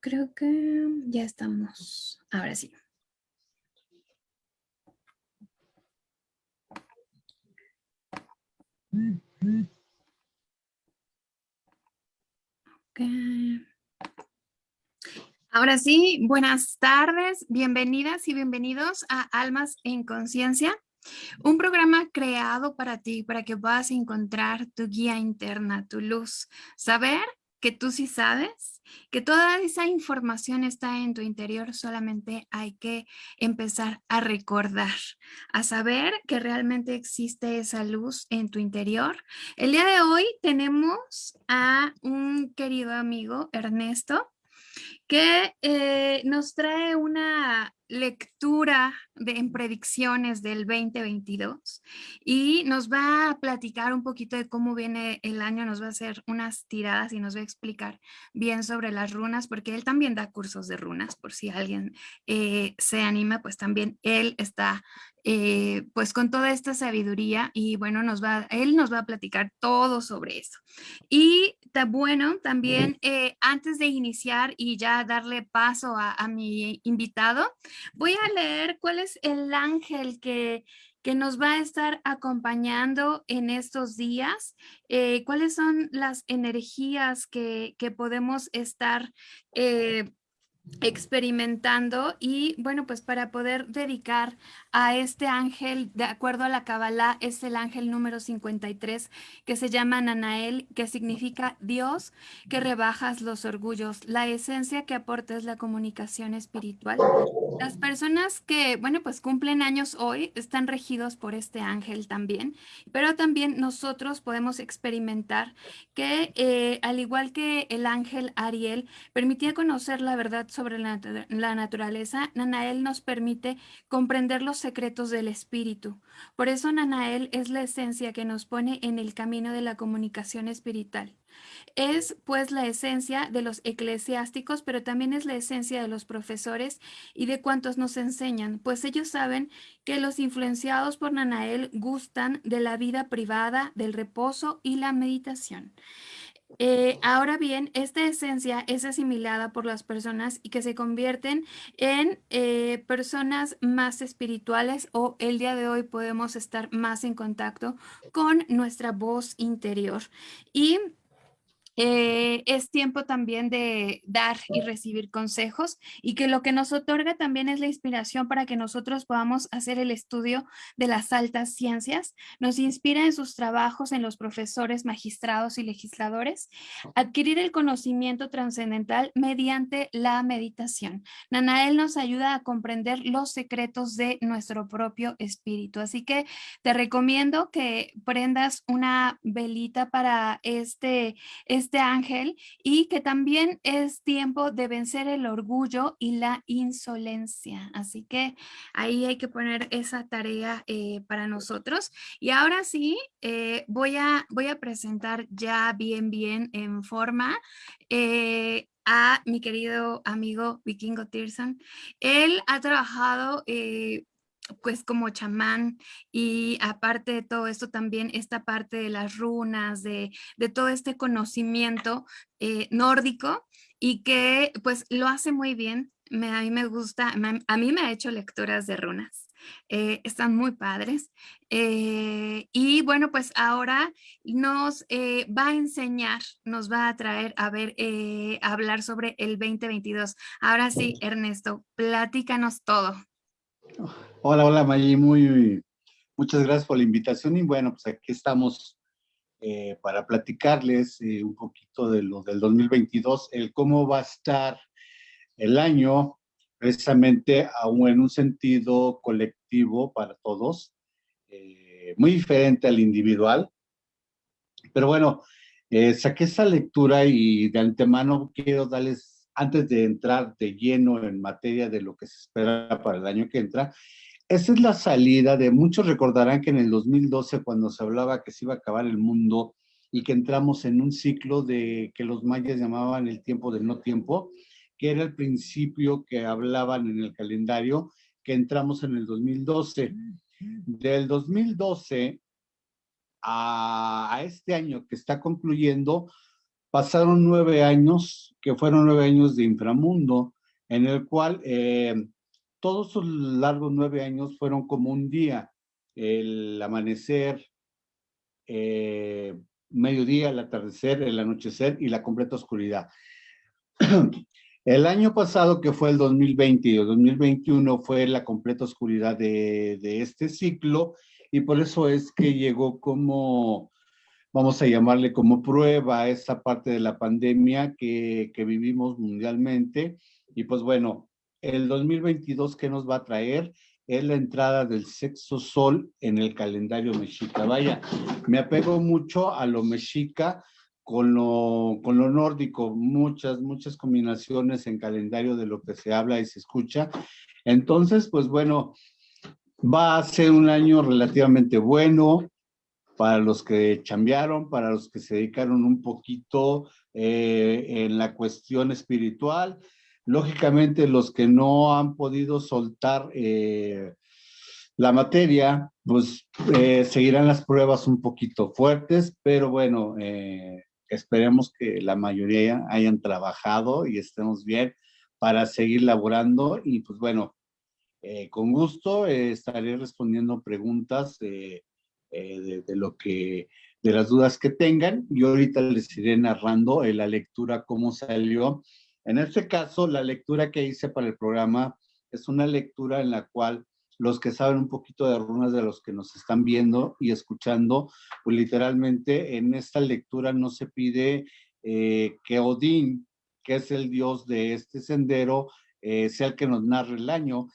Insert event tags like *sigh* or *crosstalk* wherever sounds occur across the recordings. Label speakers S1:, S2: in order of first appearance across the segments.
S1: Creo que ya estamos. Ahora sí. Ahora sí, buenas tardes, bienvenidas y bienvenidos a Almas en Conciencia, un programa creado para ti, para que puedas encontrar tu guía interna, tu luz, saber que tú sí sabes, que toda esa información está en tu interior, solamente hay que empezar a recordar, a saber que realmente existe esa luz en tu interior. El día de hoy tenemos a un querido amigo, Ernesto, que eh, nos trae una lectura de, en predicciones del 2022 y nos va a platicar un poquito de cómo viene el año, nos va a hacer unas tiradas y nos va a explicar bien sobre las runas, porque él también da cursos de runas, por si alguien eh, se anima, pues también él está eh, pues con toda esta sabiduría y bueno, nos va, él nos va a platicar todo sobre eso. Y bueno, también eh, antes de iniciar y ya darle paso a, a mi invitado, voy a leer cuál es el ángel que, que nos va a estar acompañando en estos días, eh, cuáles son las energías que, que podemos estar eh, experimentando y bueno pues para poder dedicar a este ángel de acuerdo a la Kabbalah es el ángel número 53 que se llama Nanael que significa Dios que rebajas los orgullos. La esencia que aporta es la comunicación espiritual. Las personas que bueno pues cumplen años hoy están regidos por este ángel también pero también nosotros podemos experimentar que eh, al igual que el ángel Ariel permitía conocer la verdad sobre la, naturaleza, Nanael nos permite comprender los secretos del espíritu. Por eso Nanael es la esencia que nos pone en el camino de la comunicación espiritual. Es pues la esencia de los eclesiásticos, pero también es la esencia de los profesores y de cuantos nos enseñan, pues ellos saben que los influenciados por Nanael gustan de la vida privada, del reposo y la meditación. Eh, ahora bien, esta esencia es asimilada por las personas y que se convierten en eh, personas más espirituales o el día de hoy podemos estar más en contacto con nuestra voz interior. Y eh, es tiempo también de dar y recibir consejos y que lo que nos otorga también es la inspiración para que nosotros podamos hacer el estudio de las altas ciencias. Nos inspira en sus trabajos en los profesores, magistrados y legisladores, adquirir el conocimiento trascendental mediante la meditación. Nanael nos ayuda a comprender los secretos de nuestro propio espíritu. Así que te recomiendo que prendas una velita para este, este este ángel y que también es tiempo de vencer el orgullo y la insolencia. Así que ahí hay que poner esa tarea eh, para nosotros. Y ahora sí, eh, voy, a, voy a presentar ya bien, bien en forma eh, a mi querido amigo Vikingo Tirson. Él ha trabajado pues como chamán y aparte de todo esto también esta parte de las runas, de, todo este conocimiento eh, nórdico y que pues lo hace muy bien. Me, a mí me gusta, a mí me ha hecho lecturas de runas. Eh, están muy padres. Eh, y bueno, pues ahora nos va a enseñar, nos va a traer a ver, a hablar sobre el 2022. Ahora sí, Ernesto, platícanos todo.
S2: Hola, hola Maggi, muy, muchas gracias por la invitación y bueno, pues aquí estamos eh, para platicarles eh, un poquito de lo del 2022, el cómo va a estar el año, precisamente aún en un sentido colectivo para todos, eh, muy diferente al individual. Pero bueno, saqué esa lectura y de antemano quiero darles antes de entrar de lleno en materia de lo que se espera para el año que entra, esa es la salida de, muchos recordarán que en el 2012 cuando se hablaba que se iba a acabar el mundo y que entramos en un ciclo de que los mayas llamaban el tiempo del no tiempo, que era el principio que hablaban en el calendario, que entramos en el 2012. Del 2012 a, este año que está concluyendo, pasaron nueve años, que fueron nueve años de inframundo, en el cual eh, todos esos largos nueve años fueron como un día, el amanecer, eh, mediodía, el atardecer, el anochecer y la completa oscuridad. *clears throat* El año pasado, que fue el 2020 y el 2021, fue la completa oscuridad de, de este ciclo y por eso es que llegó como, vamos a llamarle como prueba esa parte de la pandemia que, que vivimos mundialmente. Y pues bueno, el 2022, ¿qué nos va a traer? Es la entrada del sexo sol en el calendario mexica. Vaya, me apego mucho a lo mexica con lo, con lo nórdico, muchas, muchas combinaciones en calendario de lo que se habla y se escucha. Entonces, pues bueno, Va a ser un año relativamente bueno para los que chambearon, para los que se dedicaron un poquito eh, en la cuestión espiritual. Lógicamente, los que no han podido soltar eh, la materia, pues eh, seguirán las pruebas un poquito fuertes, pero bueno, esperemos que la mayoría hayan trabajado y estemos bien para seguir laborando y pues bueno, eh, con gusto eh, estaré respondiendo preguntas eh, de, lo que, de las dudas que tengan. Yo ahorita les iré narrando la lectura, cómo salió. En este caso, la lectura que hice para el programa es una lectura en la cual los que saben un poquito de runas de los que nos están viendo y escuchando, pues literalmente en esta lectura no se pide que Odín, que es el dios de este sendero, sea el que nos narre el año,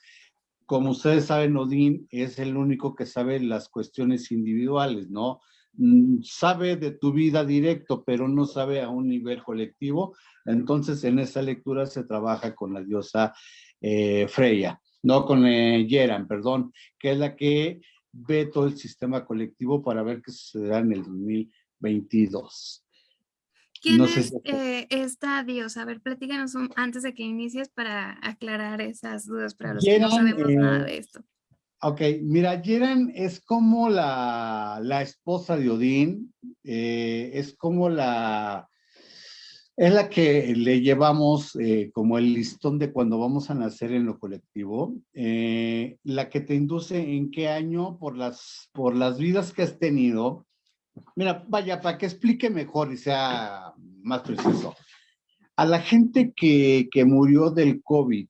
S2: como ustedes saben, Odín es el único que sabe las cuestiones individuales, ¿no? Mm, sabe de tu vida directo, pero no sabe a un nivel colectivo. Entonces, en esa lectura se trabaja con la diosa eh, Freya, no con eh, Yeran, perdón, que es la que ve todo el sistema colectivo para ver qué sucederá en el 2022.
S1: ¿Quién es eh, esta diosa? A ver, platícanos antes de que inicies para aclarar esas dudas para los que no sabemos nada de esto.
S2: Ok, mira, Yeran es como la, la esposa de Odín, eh, es como la, es la que le llevamos eh, como el listón de cuando vamos a nacer en lo colectivo, la que te induce en qué año por las, por las vidas que has tenido, Mira, vaya, para que explique mejor y sea más preciso. A la gente que, que murió del COVID,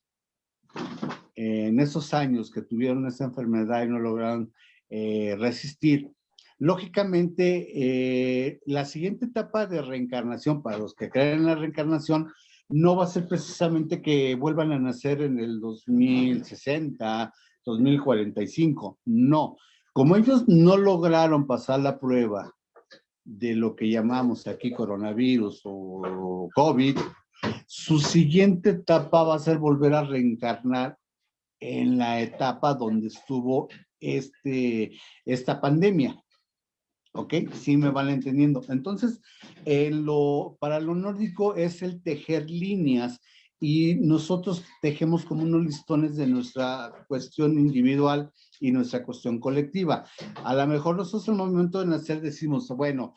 S2: en esos años que tuvieron esa enfermedad y no lograron eh, resistir, lógicamente eh, la siguiente etapa de reencarnación, para los que creen en la reencarnación, no va a ser precisamente que vuelvan a nacer en el 2060, 2045, no. Como ellos no lograron pasar la prueba de lo que llamamos aquí coronavirus o COVID, su siguiente etapa va a ser volver a reencarnar en la etapa donde estuvo este, esta pandemia. ¿Ok? Sí me van entendiendo. Entonces, lo, para lo nórdico es el tejer líneas y nosotros tejemos como unos listones de nuestra cuestión individual y nuestra cuestión colectiva. A lo mejor nosotros en el momento de nacer decimos, bueno,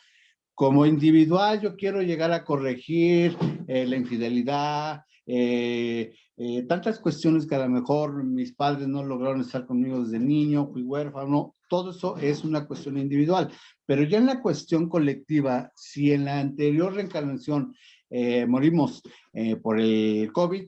S2: como individual yo quiero llegar a corregir eh, la infidelidad, eh, eh, tantas cuestiones que a lo mejor mis padres no lograron estar conmigo desde niño, fui huérfano, todo eso es una cuestión individual. Pero ya en la cuestión colectiva, si en la anterior reencarnación eh, morimos eh, por el COVID,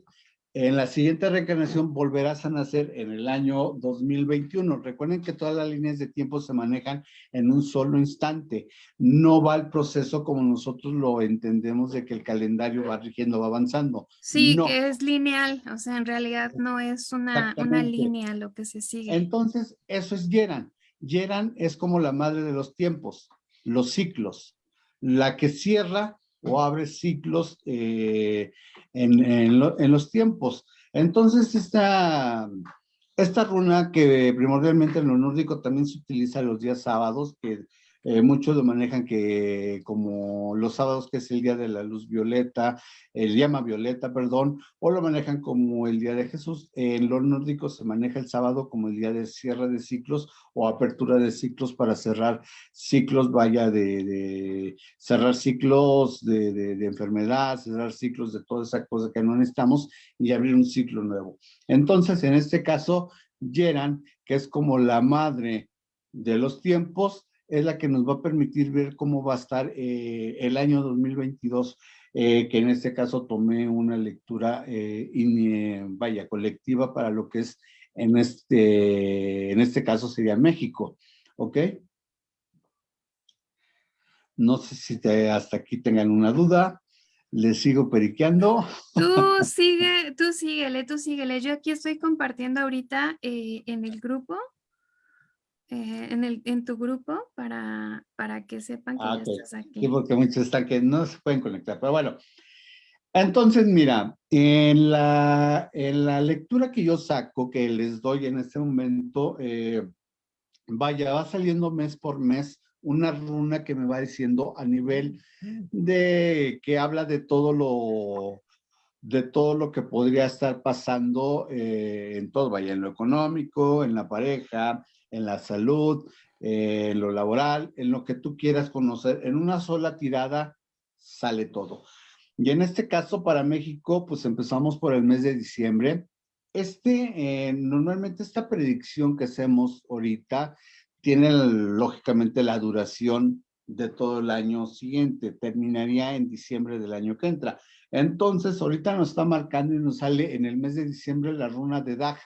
S2: en la siguiente reencarnación volverás a nacer en el año 2021. Recuerden que todas las líneas de tiempo se manejan en un solo instante. No va el proceso como nosotros lo entendemos de que el calendario va rigiendo, va avanzando.
S1: Sí, que es lineal, o sea, en realidad no es una, una línea lo que se sigue.
S2: Entonces, eso es Yeran. Yeran es como la madre de los tiempos, los ciclos. La que cierra o abre ciclos eh, en, los tiempos. Entonces, esta, esta runa que primordialmente en lo nórdico también se utiliza los días sábados, que Eh, muchos lo manejan que como los sábados, que es el día de la luz violeta, el llama violeta, perdón, o lo manejan como el día de Jesús. En los nórdicos se maneja el sábado como el día de cierre de ciclos o apertura de ciclos para cerrar ciclos, vaya, de, cerrar ciclos de, de, enfermedad, cerrar ciclos de toda esa cosa que no necesitamos y abrir un ciclo nuevo. Entonces, en este caso, Yeran, que es como la madre de los tiempos, es la que nos va a permitir ver cómo va a estar eh, el año 2022, eh, que en este caso tomé una lectura, eh, vaya, colectiva para lo que es en este, en este caso sería México, ¿ok? No sé si hasta aquí tengan una duda. Les sigo periqueando.
S1: Tú *laughs* sigue, tú síguele, tú síguele. Yo aquí estoy compartiendo ahorita en el grupo eh, en, el, en tu grupo para, para que sepan que ah, ya estás aquí.
S2: Sí, porque muchos están que no se pueden conectar, pero bueno. Entonces, mira, en la, en la lectura que yo saco, que les doy en este momento, eh, vaya, va saliendo mes por mes una runa que me va diciendo a nivel de que habla de todo lo de todo lo que podría estar pasando eh, en todo, vaya, en lo económico, en la pareja, en la salud, eh, en lo laboral, en lo que tú quieras conocer. En una sola tirada sale todo. Y en este caso para México, pues empezamos por el mes de diciembre. Este, eh, normalmente esta predicción que hacemos ahorita tiene lógicamente la duración de todo el año siguiente, terminaría en diciembre del año que entra. Entonces, ahorita nos está marcando y nos sale en el mes de diciembre la runa de Dag.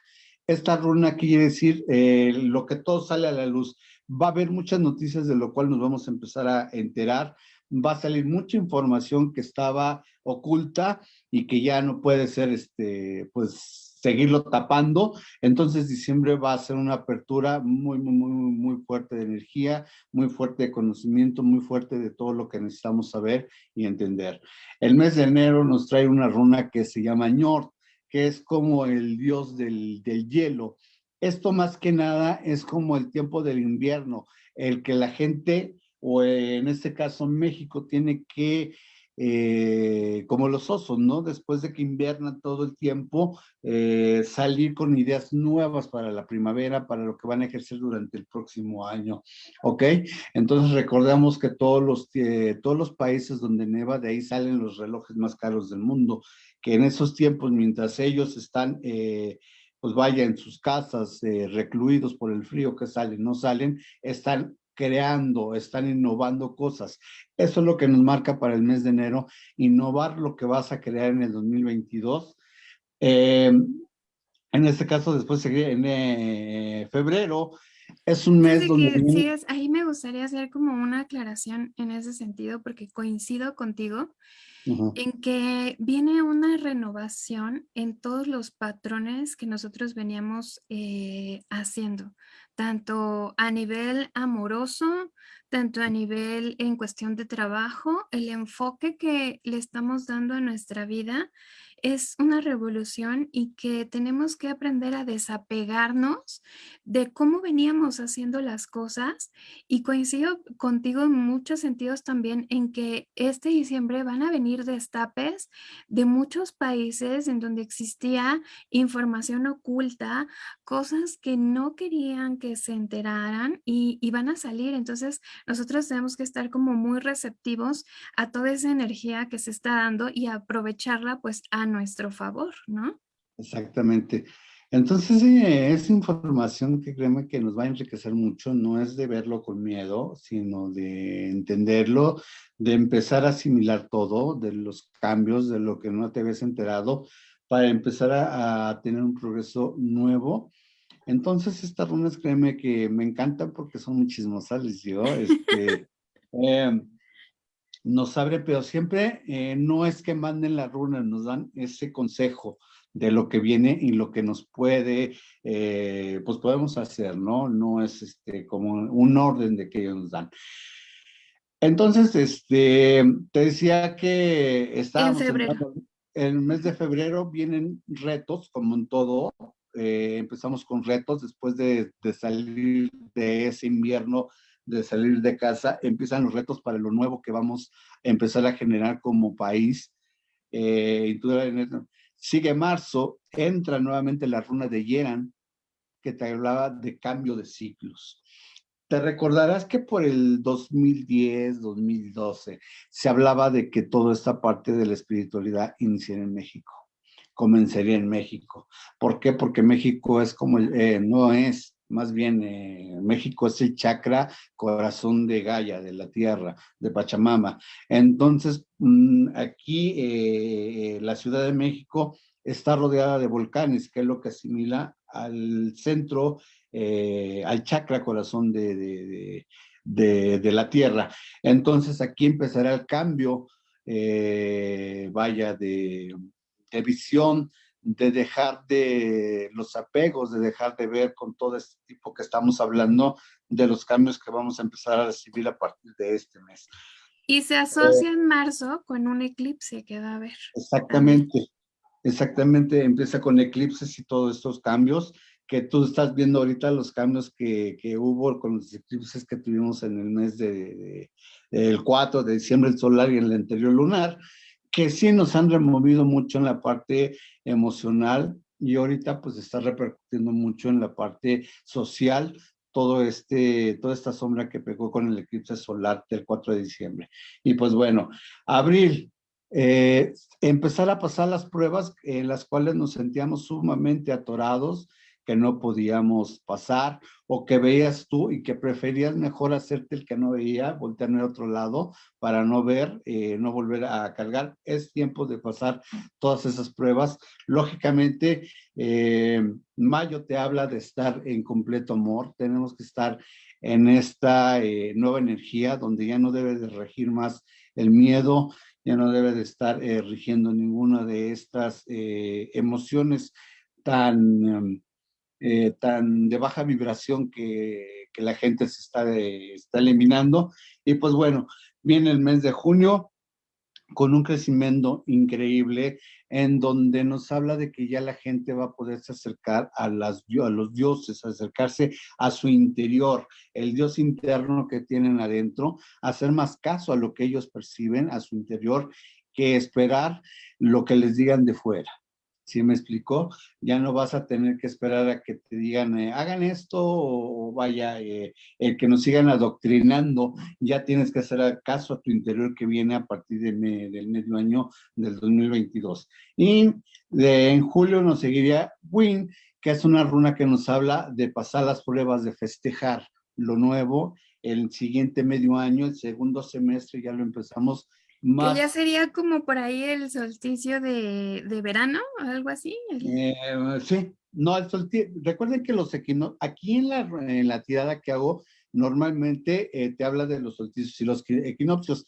S2: Esta runa quiere decir eh, lo que todo sale a la luz. Va a haber muchas noticias de lo cual nos vamos a empezar a enterar. Va a salir mucha información que estaba oculta y que ya no puede ser, este, pues, seguirlo tapando. Entonces, diciembre va a ser una apertura muy, muy, muy, muy fuerte de energía, muy fuerte de conocimiento, muy fuerte de todo lo que necesitamos saber y entender. El mes de enero nos trae una runa que se llama Ñort que es como el dios del, hielo. Esto más que nada es como el tiempo del invierno, el que la gente, o en este caso México, tiene que eh, como los osos, ¿no? Después de que inviernan todo el tiempo, eh, salir con ideas nuevas para la primavera, para lo que van a ejercer durante el próximo año, ¿ok? Entonces recordamos que todos los, eh, todos los países donde neva, de ahí salen los relojes más caros del mundo que en esos tiempos, mientras ellos están, pues vaya, en sus casas, recluidos por el frío que salen, no salen, están creando, están innovando cosas. Eso es lo que nos marca para el mes de enero, innovar lo que vas a crear en el 2022. Eh, en este caso, después en febrero, es un mes donde...
S1: sí, es, ahí me gustaría hacer como una aclaración en ese sentido, porque coincido contigo en que viene una renovación en todos los patrones que nosotros veníamos eh, haciendo, tanto a nivel amoroso, tanto a nivel en cuestión de trabajo, el enfoque que le estamos dando a nuestra vida es una revolución y que tenemos que aprender a desapegarnos de cómo veníamos haciendo las cosas y coincido contigo en muchos sentidos también en que este diciembre van a venir destapes de muchos países en donde existía información oculta, cosas que no querían que se enteraran y, van a salir. Entonces nosotros tenemos que estar como muy receptivos a toda esa energía que se está dando y aprovecharla pues nuestro favor, ¿no?
S2: Exactamente. Entonces, es información que créeme que nos va a enriquecer mucho, no es de verlo con miedo, sino de entenderlo, de empezar a asimilar todo, de los cambios, de lo que no te habías enterado, para empezar a, tener un progreso nuevo. Entonces, estas runas, créeme que me encantan porque son muy chismosas, les digo, *laughs* este, em, nos abre, pero siempre eh, no es que manden la runa, nos dan ese consejo de lo que viene y lo que nos puede, eh, pues podemos hacer, ¿no? No es este, como un orden de que ellos nos dan. Entonces, este, te decía que estábamos en, el mes de febrero vienen retos, como en todo, eh, empezamos con retos después de, de salir de ese invierno de salir de casa, empiezan los retos para lo nuevo que vamos a empezar a generar como país. Eh, sigue marzo, entra nuevamente la runa de Yeran, que te hablaba de cambio de ciclos. Te recordarás que por el 2010, 2012, se hablaba de que toda esta parte de la espiritualidad iniciaría en México, comenzaría en México. ¿Por qué? Porque México es como, eh, no es, más bien eh, México es el chakra corazón de Gaia, de la tierra, de Pachamama. Entonces, mm, aquí eh, la Ciudad de México está rodeada de volcanes, que es lo que asimila al centro, eh, al chakra corazón de, de, la tierra. Entonces aquí empezará el cambio, vaya, de, de visión, de dejar de los apegos, de dejar de ver con todo este tipo que estamos hablando de los cambios que vamos a empezar a recibir a partir de este mes.
S1: Y se asocia en marzo con un eclipse que va a haber.
S2: Exactamente, exactamente, empieza con eclipses y todos estos cambios que tú estás viendo ahorita, los cambios que, que hubo con los eclipses que tuvimos en el mes de, el 4 de diciembre, el solar y el anterior lunar, que sí nos han removido mucho en la parte emocional y ahorita pues está repercutiendo mucho en la parte social todo este, toda esta sombra que pegó con el eclipse solar del 4 de diciembre. Y pues bueno, abril, eh, empezar a pasar las pruebas en las cuales nos sentíamos sumamente atorados, que no podíamos pasar o que veías tú y que preferías mejor hacerte el que no veía, voltearme a otro lado para no ver, eh, no volver a cargar. Es tiempo de pasar todas esas pruebas. Lógicamente, eh, Mayo te habla de estar en completo amor. Tenemos que estar en esta eh, nueva energía donde ya no debe de regir más el miedo, ya no debe de estar rigiendo ninguna de estas emociones tan em, eh, tan de baja vibración que, que la gente se está, está eliminando. Y pues bueno, viene el mes de junio con un crecimiento increíble en donde nos habla de que ya la gente va a poderse acercar a, las, a los dioses, acercarse a su interior, el dios interno que tienen adentro, hacer más caso a lo que ellos perciben, a su interior, que esperar lo que les digan de fuera. ¿Sí me explicó? Ya no vas a tener que esperar a que te digan, eh, hagan esto o, vaya, eh, que nos sigan adoctrinando, ya tienes que hacer caso a tu interior que viene a partir del medio año del 2022. Y de, en julio nos seguiría Win, que es una runa que nos habla de pasar las pruebas, de festejar lo nuevo, el siguiente medio año, el segundo semestre ya lo empezamos
S1: que ya sería como por ahí el solsticio de, de verano, algo así.
S2: Eh, sí, no, el solsticio. Recuerden que los equinoccios, aquí en la, en la tirada que hago, normalmente eh, te habla de los solsticios y los equinoccios.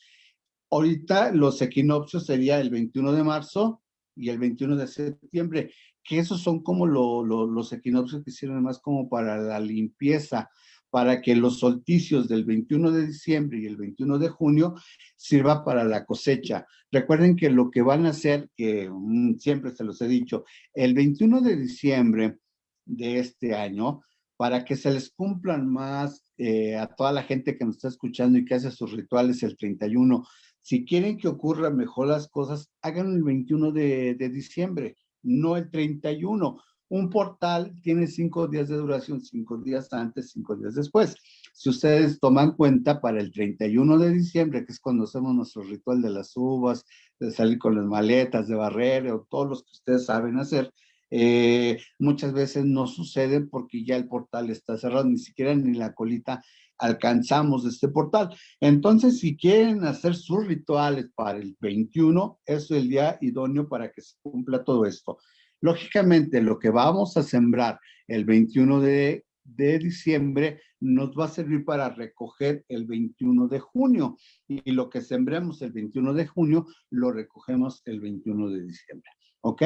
S2: Ahorita los equinoccios sería el 21 de marzo y el 21 de septiembre, que esos son como los equinoccios que sirven más como para la limpieza, para que los solsticios del 21 de diciembre y el 21 de junio sirva para la cosecha. Recuerden que lo que van a hacer, que mm, siempre se los he dicho, el 21 de diciembre de este año, para que se les cumplan más eh, a toda la gente que nos está escuchando y que hace sus rituales el 31, si quieren que ocurran mejor las cosas, hagan el 21 de, de diciembre, no el 31 un portal tiene cinco días de duración, cinco días antes, cinco días después. Si ustedes toman cuenta, para el 31 de diciembre, que es cuando hacemos nuestro ritual de las uvas, de salir con las maletas, de barrer, o todos los que ustedes saben hacer, eh, muchas veces no sucede porque ya el portal está cerrado, ni siquiera ni la colita alcanzamos este portal. Entonces, si quieren hacer sus rituales para el 21, es el día idóneo para que se cumpla todo esto. Lógicamente, lo que vamos a sembrar el 21 de, diciembre nos va a servir para recoger el 21 de junio y lo que sembremos el 21 de junio lo recogemos el 21 de diciembre. ¿Ok?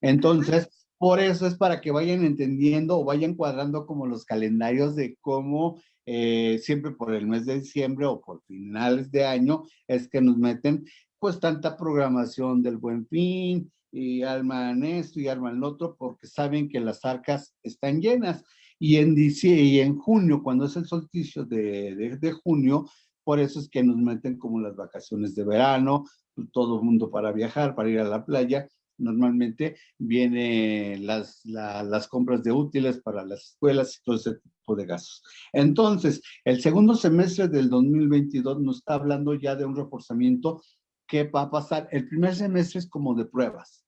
S2: Entonces, por eso es para que vayan entendiendo o vayan cuadrando como los calendarios de cómo eh, siempre por el mes de diciembre o por finales de año es que nos meten pues tanta programación del buen fin, y arman esto y arman lo otro porque saben que las arcas están llenas. Y en, y en junio, cuando es el solsticio de, de, de junio, por eso es que nos meten como las vacaciones de verano, todo el mundo para viajar, para ir a la playa, normalmente vienen las, las compras de útiles para las escuelas y todo ese tipo de gastos. Entonces, el segundo semestre del 2022 nos está hablando ya de un reforzamiento que va a pasar. El primer semestre es como de pruebas,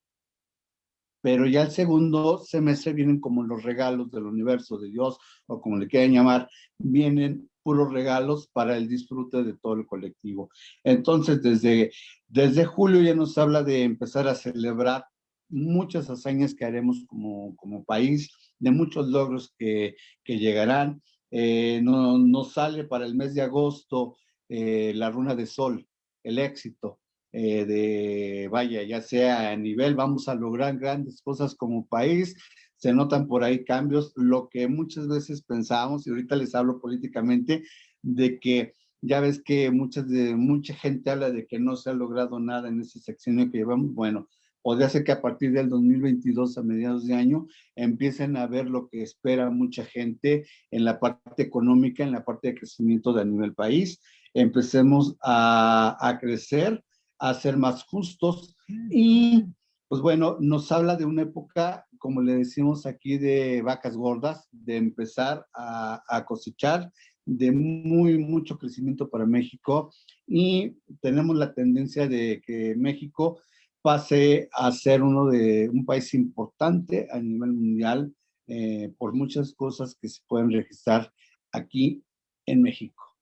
S2: pero ya el segundo semestre vienen como los regalos del universo, de Dios, o como le quieran llamar, vienen puros regalos para el disfrute de todo el colectivo. Entonces, desde, desde julio ya nos habla de empezar a celebrar muchas hazañas que haremos como, como país, de muchos logros que, que llegarán. Eh, nos no sale para el mes de agosto eh, la runa de sol, el éxito. Eh, de, vaya, ya sea a nivel, vamos a lograr grandes cosas como país, se notan por ahí cambios, lo que muchas veces pensábamos, y ahorita les hablo políticamente, de que ya ves que muchas de, mucha gente habla de que no se ha logrado nada en ese sexenio que llevamos, bueno, podría ser que a partir del 2022 a mediados de año empiecen a ver lo que espera mucha gente en la parte económica, en la parte de crecimiento de nivel país, empecemos a, a crecer, a ser más justos. Y pues bueno, nos habla de una época como le decimos aquí, de vacas gordas, de empezar a, cosechar, de muy, mucho crecimiento para México. Y tenemos la tendencia de que México pase a ser uno de un país importante a nivel mundial eh, por muchas cosas que se pueden registrar aquí en México.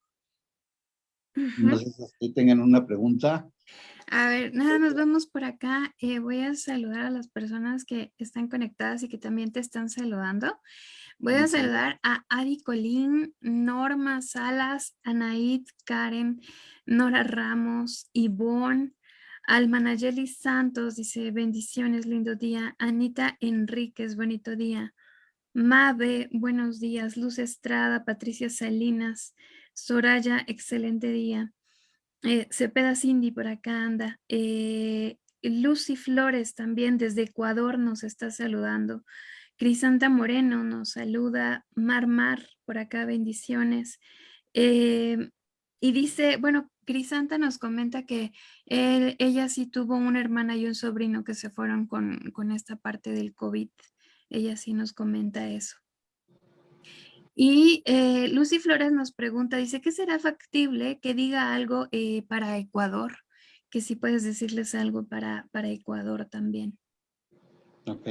S2: No sé si tengan una pregunta.
S1: A ver, nada más vamos por acá. Eh, voy a saludar a las personas que están conectadas y que también te están saludando. Voy a saludar a Adi Colín, Norma Salas, Anaid, Karen, Nora Ramos, Ivonne, Almanayeli Santos, dice bendiciones, lindo día. Anita Enríquez, bonito día. Mabe, buenos días. Luz Estrada, Patricia Salinas, Soraya, excelente día. Eh, Cepeda Cindy por acá anda. Eh, Lucy Flores también desde Ecuador nos está saludando. Crisanta Moreno nos saluda. Mar Mar por acá, bendiciones. Eh, y dice, bueno, Crisanta nos comenta que ella sí tuvo una hermana y un sobrino que se fueron con, con esta parte del COVID. Ella sí nos comenta eso. Y eh, Lucy Flores nos pregunta, dice, ¿qué será factible que diga algo eh, para Ecuador? Que si puedes decirles algo para, para Ecuador también.
S2: Ok.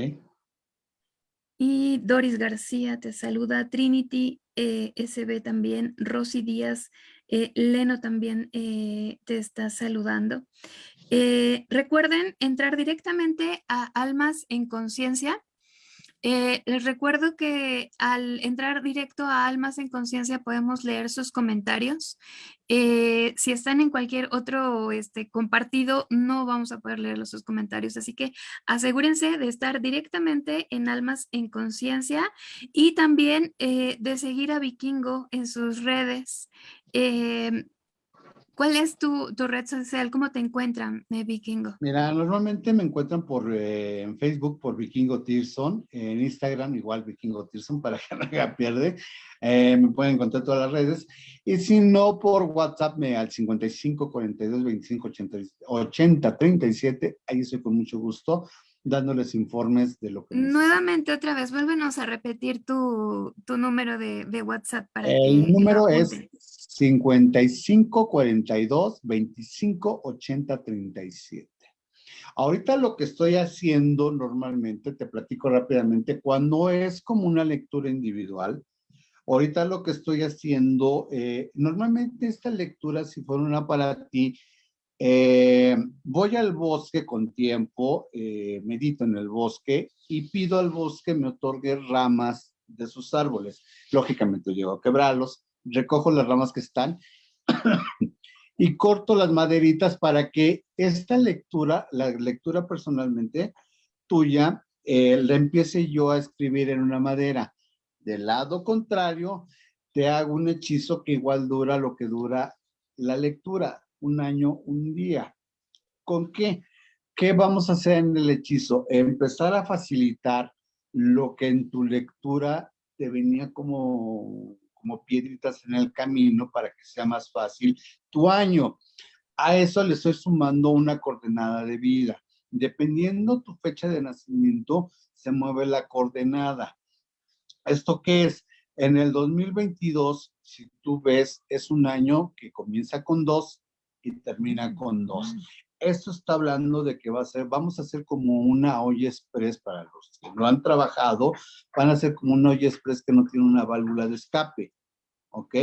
S1: Y Doris García te saluda, Trinity eh, SB también, Rosy Díaz, Leno también te está saludando. recuerden entrar directamente a Almas en Conciencia eh, les recuerdo que al entrar directo a Almas en Conciencia podemos leer sus comentarios. Eh, si están en cualquier otro este, compartido, no vamos a poder leer sus comentarios. Así que asegúrense de estar directamente en Almas en Conciencia y también eh, de seguir a Vikingo en sus redes. ¿Cuál es tu, tu, red social? ¿Cómo te encuentran, eh, Vikingo?
S2: Mira, normalmente me encuentran por eh, en Facebook por Vikingo Tirson, en Instagram igual Vikingo Tirson para que *laughs* no me pierde. Eh, me pueden encontrar todas las redes. Y si no, por WhatsApp me al 55 42 25 80, 80 37. Ahí estoy con mucho gusto dándoles informes de lo que...
S1: Nuevamente, otra vez, vuélvenos a repetir tu, tu número de, de, WhatsApp.
S2: Para El número es 55 42 25 80 37. Ahorita lo que estoy haciendo normalmente, te platico rápidamente, cuando es como una lectura individual, ahorita lo que estoy haciendo, eh, normalmente esta lectura, si fuera una para ti, eh, voy al bosque con tiempo, eh, medito en el bosque y pido al bosque me otorgue ramas de sus árboles. Lógicamente llego a quebrarlos, recojo las ramas que están *coughs* y corto las maderitas para que esta lectura, la lectura personalmente tuya, eh, la empiece yo a escribir en una madera. Del lado contrario, te hago un hechizo que igual dura lo que dura la lectura un año, un día. ¿Con qué? ¿Qué vamos a hacer en el hechizo? Empezar a facilitar lo que en tu lectura te venía como, como piedritas en el camino para que sea más fácil tu año. A eso le estoy sumando una coordenada de vida. Dependiendo tu fecha de nacimiento, se mueve la coordenada. ¿Esto qué es? En el 2022, si tú ves, es un año que comienza con dos y termina con dos. Esto está hablando de que va a ser, vamos a hacer como una olla express para los que no han trabajado, van a ser como una olla express que no tiene una válvula de escape. ¿ok?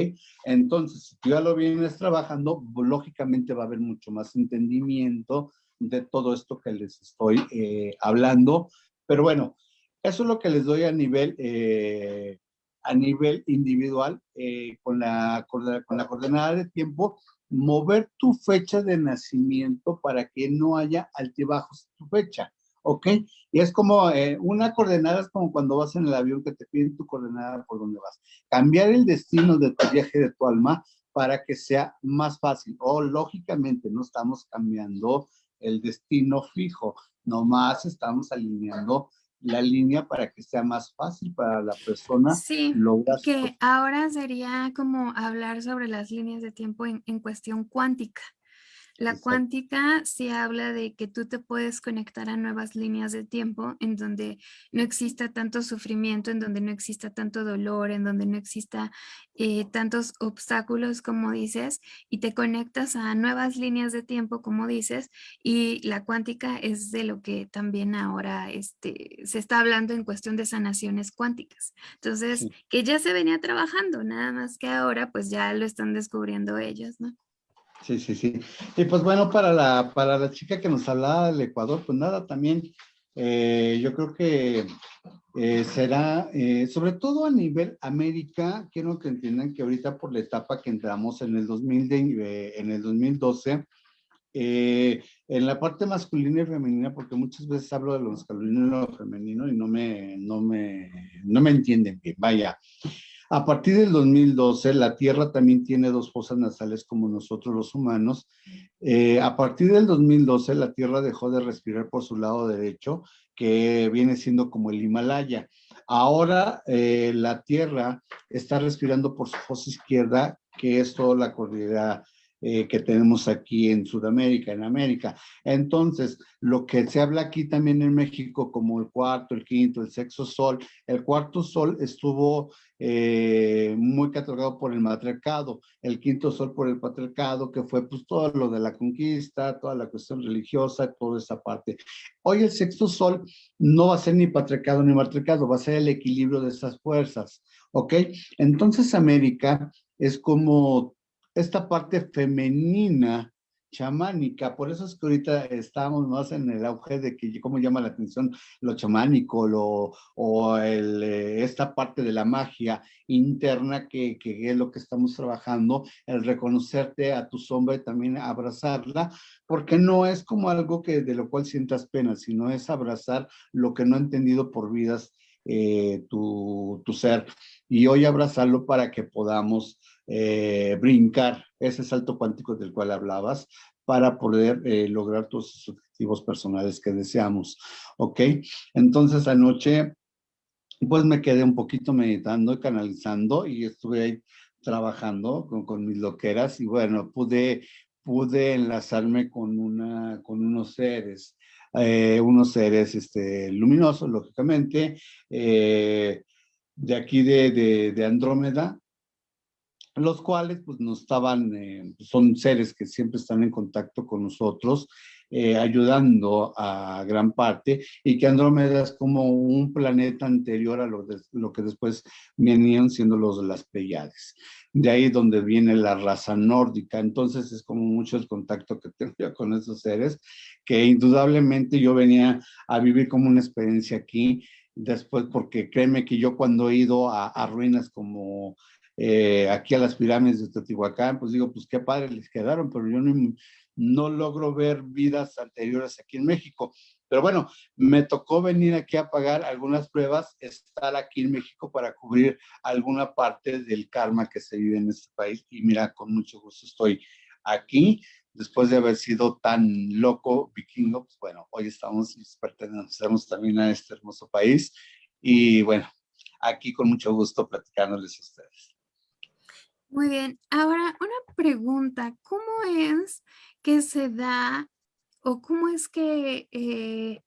S2: Entonces, si tú ya lo vienes trabajando, lógicamente va a haber mucho más entendimiento de todo esto que les estoy eh, hablando. Pero bueno, eso es lo que les doy a nivel, eh, a nivel individual eh, con, la, con, la, con la coordenada de tiempo mover tu fecha de nacimiento para que no haya altibajos en tu fecha, ¿ok? Y es como, eh, una coordenada es como cuando vas en el avión que te piden tu coordenada por donde vas. Cambiar el destino de tu viaje de tu alma para que sea más fácil. O lógicamente no estamos cambiando el destino fijo, nomás estamos alineando la línea para que sea más fácil para la persona.
S1: Sí, que ahora sería como hablar sobre las líneas de tiempo en, en cuestión cuántica. La cuántica sí habla de que tú te puedes conectar a nuevas líneas de tiempo en donde no exista tanto sufrimiento, en donde no exista tanto dolor, en donde no exista eh, tantos obstáculos como dices y te conectas a nuevas líneas de tiempo como dices y la cuántica es de lo que también ahora este, se está hablando en cuestión de sanaciones cuánticas. Entonces, que ya se venía trabajando, nada más que ahora pues ya lo están descubriendo ellos, ¿no?
S2: Sí, sí, sí. Y pues bueno, para la, para la chica que nos hablaba del Ecuador, pues nada, también eh, yo creo que eh, será, eh, sobre todo a nivel América, quiero que entiendan que ahorita por la etapa que entramos en el, 2000 en el 2012, en la parte masculina y femenina, porque muchas veces hablo de lo masculino y lo femenino y no me, no me, no me entienden bien, vaya. A partir del 2012, la Tierra también tiene dos fosas nasales como nosotros los humanos. Eh, a partir del 2012, la Tierra dejó de respirar por su lado derecho, que viene siendo como el Himalaya. Ahora eh, la Tierra está respirando por su fosa izquierda, que es toda la cordillera eh, que tenemos aquí en Sudamérica, en América. Entonces, lo que se habla aquí también en México como el cuarto, el quinto, el sexto sol, el cuarto sol estuvo eh, muy catalogado por el matriarcado, el quinto sol por el patriarcado, que fue pues todo lo de la conquista, toda la cuestión religiosa, toda esa parte. Hoy el sexto sol no va a ser ni patriarcado ni matriarcado, va a ser el equilibrio de esas fuerzas, ¿ok? Entonces América es como esta parte femenina chamánica, por eso es que ahorita estamos más en el auge de que cómo llama la atención lo chamánico lo, o eh, esta parte de la magia interna que, que, es lo que estamos trabajando, el reconocerte a tu sombra y también abrazarla, porque no es como algo que de lo cual sientas pena, sino es abrazar lo que no ha entendido por vidas eh, tu, tu ser y hoy abrazarlo para que podamos eh, brincar ese salto cuántico del cual hablabas para poder eh, lograr tus objetivos personales que deseamos. ¿Ok? Entonces anoche, pues me quedé un poquito meditando y canalizando y estuve ahí trabajando con, con mis loqueras y bueno, pude, pude enlazarme con, una, con unos seres, eh, unos seres este, luminosos, lógicamente, de aquí de, de, Andrómeda, los cuales pues nos estaban, eh, son seres que siempre están en contacto con nosotros, eh, ayudando a gran parte, y que Andrómeda es como un planeta anterior a lo, lo que después venían siendo los las Pleiades. De ahí donde viene la raza nórdica, entonces es como mucho el contacto que *laughs* tengo con esos seres, que indudablemente yo venía a vivir como una experiencia aquí, después, porque créeme que yo cuando he ido a, ruinas como eh, aquí a las pirámides de Teotihuacán, pues digo, pues qué padre les quedaron, pero yo no, no logro ver vidas anteriores aquí en México. Pero bueno, me tocó venir aquí a pagar algunas pruebas, estar aquí en México para cubrir alguna parte del karma que se vive en este país. Y mira, con mucho gusto estoy aquí, después de haber sido tan loco vikingo, pues bueno, hoy estamos, pertenecemos también a este hermoso país. Y bueno, aquí con mucho gusto platicándoles a ustedes.
S1: Muy bien. Ahora, una pregunta. ¿Cómo es que se da o cómo es que eh,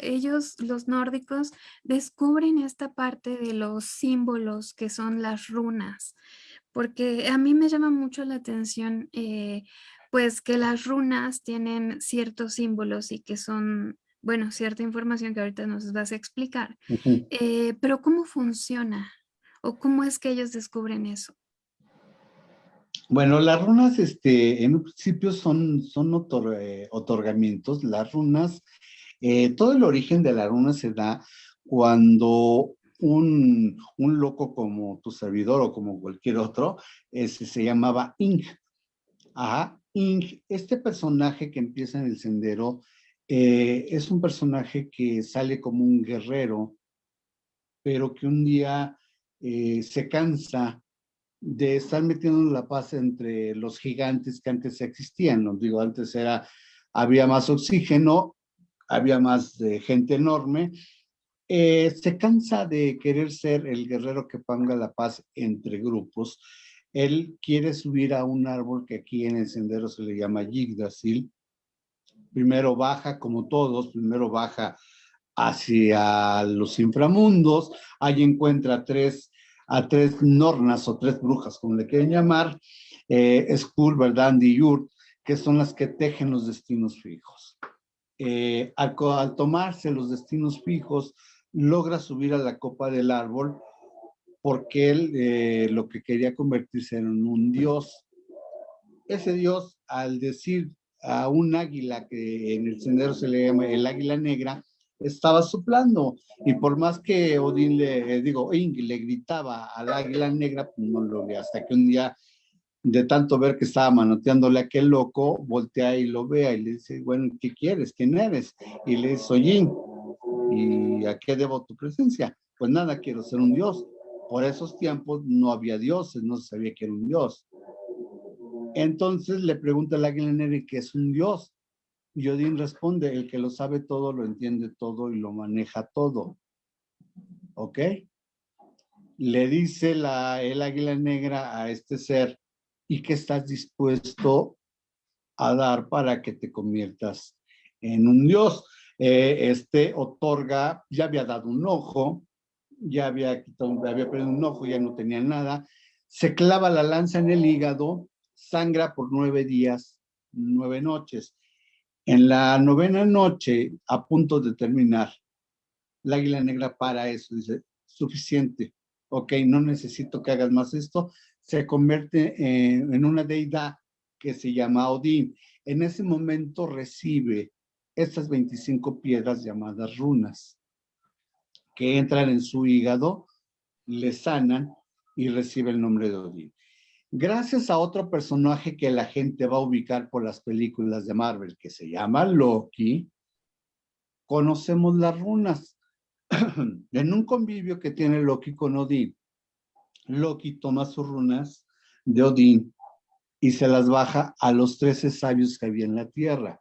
S1: ellos, los nórdicos, descubren esta parte de los símbolos que son las runas? Porque a mí me llama mucho la atención, eh, pues que las runas tienen ciertos símbolos y que son, bueno, cierta información que ahorita nos vas a explicar. Eh, pero ¿cómo funciona? ¿O cómo es que ellos descubren eso?
S2: Bueno, las runas, este, en un principio son, son eh, otorgamientos. Las runas, eh, todo el origen de la runa se da cuando un, un, loco como tu servidor o como cualquier otro, ese se llamaba Ing. Ajá, Ing, este personaje que empieza en el sendero, eh, es un personaje que sale como un guerrero, pero que un día se cansa de estar metiendo la paz entre los gigantes que antes existían. ¿no? Digo, antes era, había más oxígeno, había más gente enorme. Eh, se cansa de querer ser el guerrero que ponga la paz entre grupos. Él quiere subir a un árbol que aquí en el sendero se le llama Yggdrasil. Primero baja, como todos, primero baja hacia los inframundos. Ahí encuentra tres a tres nornas o tres brujas, como le quieren llamar, eh, Skull, Verdandi y Yurt, que son las que tejen los destinos fijos. Eh, al, tomarse los destinos fijos, logra subir a la copa del árbol porque él eh, lo que quería convertirse en un dios. Ese dios, al decir a un águila que en el sendero se le llama el águila negra, estaba soplando. Y por más que Odín le, eh, digo, Ing le gritaba al águila negra, pues no lo ve. Hasta que un día, de tanto ver que estaba manoteándole a aquel loco, voltea y lo vea y le dice, bueno, ¿qué quieres? ¿Quién eres? Y le dice, soy ¿Y a qué debo tu presencia? Pues nada, quiero ser un dios. Por esos tiempos no había dioses, no se sabía que era un dios. Entonces le pregunta al águila negra que es un dios. Y Odín responde, el que lo sabe todo, lo entiende todo y lo maneja todo. ¿Ok? Le dice la, el águila negra a este ser, ¿y qué estás dispuesto a dar para que te conviertas en un dios? Eh, este otorga, ya había dado un ojo, ya había quitado, perdido un ojo, ya no tenía nada, se clava la lanza en el hígado, sangra por nueve días, nueve noches. En la novena noche, a punto de terminar, la águila negra para eso, dice, suficiente, ok, no necesito que hagas más esto, se convierte en, una deidad que se llama Odín. En ese momento recibe estas 25 piedras llamadas runas, que entran en su hígado, le sanan y recibe el nombre de Odín. Gracias a otro personaje que la gente va a ubicar por las películas de Marvel, que se llama Loki, conocemos las runas. *clears throat* en un convivio que tiene Loki con Odín, Loki toma sus runas de Odín y se las baja a los trece sabios que había en la tierra.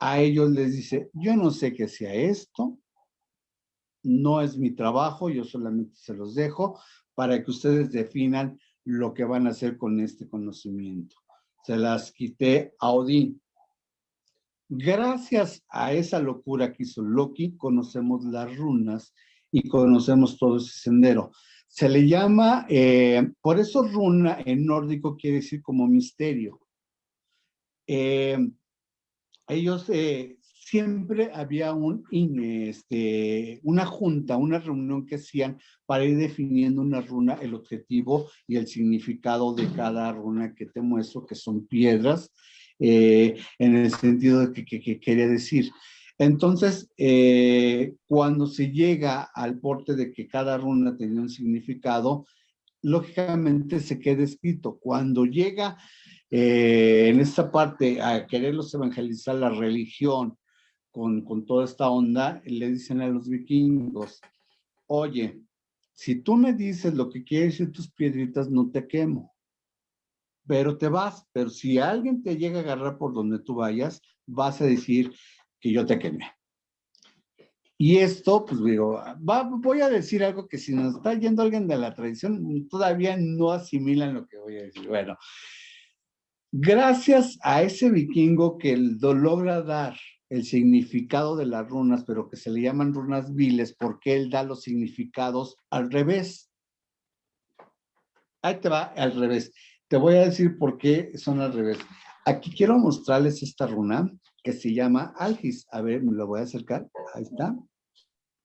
S2: A ellos les dice, yo no sé qué sea esto, no es mi trabajo, yo solamente se los dejo para que ustedes definan lo que van a hacer con este conocimiento. Se las quité a Odín. Gracias a esa locura que hizo Loki, conocemos las runas y conocemos todo ese sendero. Se le llama, eh, por eso runa en nórdico quiere decir como misterio. Eh, ellos eh, siempre había un, este, una junta, una reunión que hacían para ir definiendo una runa, el objetivo y el significado de cada runa que te muestro, que son piedras, eh, en el sentido de que, quería decir. Entonces, eh, cuando se llega al porte de que cada runa tenía un significado, lógicamente se queda escrito. Cuando llega eh, en esta parte a quererlos evangelizar la religión, con, toda esta onda, le dicen a los vikingos, oye, si tú me dices lo que quieres decir tus piedritas, no te quemo, pero te vas. Pero si alguien te llega a agarrar por donde tú vayas, vas a decir que yo te quemé. Y esto, pues digo, voy a decir algo que si nos está yendo alguien de la tradición, todavía no asimilan lo que voy a decir. Bueno, gracias a ese vikingo que logra dar el significado de las runas, pero que se le llaman runas viles porque él da los significados al revés. Ahí te va al revés. Te voy a decir por qué son al revés. Aquí quiero mostrarles esta runa que se llama Algis. A ver, me lo voy a acercar. Ahí está.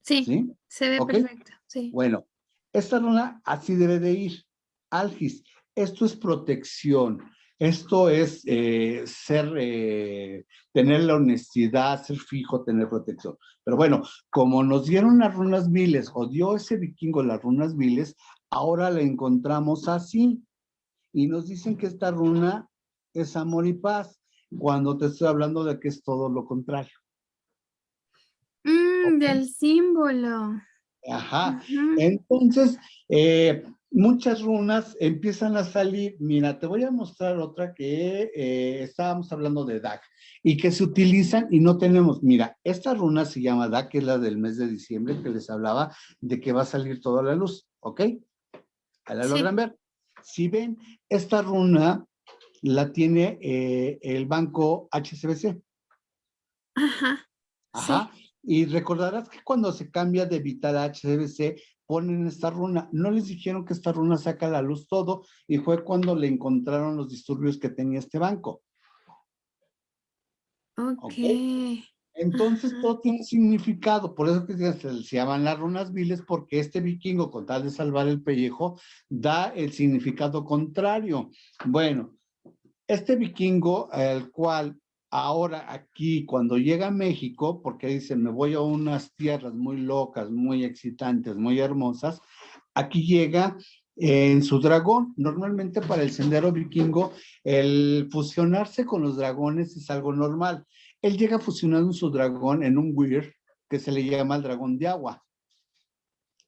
S1: Sí, se ve perfecto. Sí.
S2: Bueno, esta runa así debe de ir. Algis. Esto es protección. Esto es eh, ser, eh, tener la honestidad, ser fijo, tener protección. Pero bueno, como nos dieron las runas miles, o dio ese vikingo las runas miles, ahora la encontramos así. Y nos dicen que esta runa es amor y paz, cuando te estoy hablando de que es todo lo contrario.
S1: Mm, del símbolo.
S2: Ajá. Entonces, eh, muchas runas empiezan a salir. Mira, te voy a mostrar otra que eh, estábamos hablando de DAC y que se utilizan y no tenemos. Mira, esta runa se llama DAC, que es la del mes de diciembre que les hablaba de que va a salir toda la luz, ¿ok? Ahí la logran ver. Si ven, esta runa la tiene eh, el banco HSBC.
S1: Ajá.
S2: Ajá. Y recordarás que cuando se cambia de Vital a HSBC, ponen esta runa. No les dijeron que esta runa saca la luz todo y fue cuando le encontraron los disturbios que tenía este banco.
S1: Ok.
S2: Entonces todo tiene significado, por eso que se, se, llaman las runas viles, porque este vikingo, con tal de salvar el pellejo, da el significado contrario. Bueno, este vikingo, el cual ahora aquí, cuando llega a México, porque dice, me voy a unas tierras muy locas, muy excitantes, muy hermosas, aquí llega en su dragón. Normalmente para el sendero vikingo, el fusionarse con los dragones es algo normal. Él llega fusionando su dragón en un weir que se le llama el dragón de agua.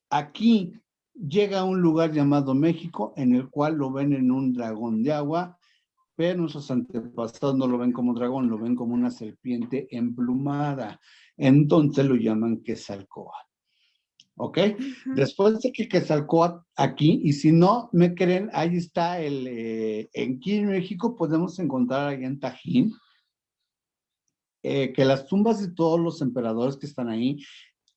S2: Aquí llega a un lugar llamado México, en el cual lo ven en un dragón de agua, pero nuestros antepasados no lo ven como dragón, lo ven como una serpiente emplumada. Entonces lo llaman Quetzalcóatl. ¿Ok? Después de que Quetzalcóatl aquí, y si no me creen, ahí está el, eh, aquí en México podemos encontrar ahí en Tajín, eh, que las tumbas de todos los emperadores que están ahí,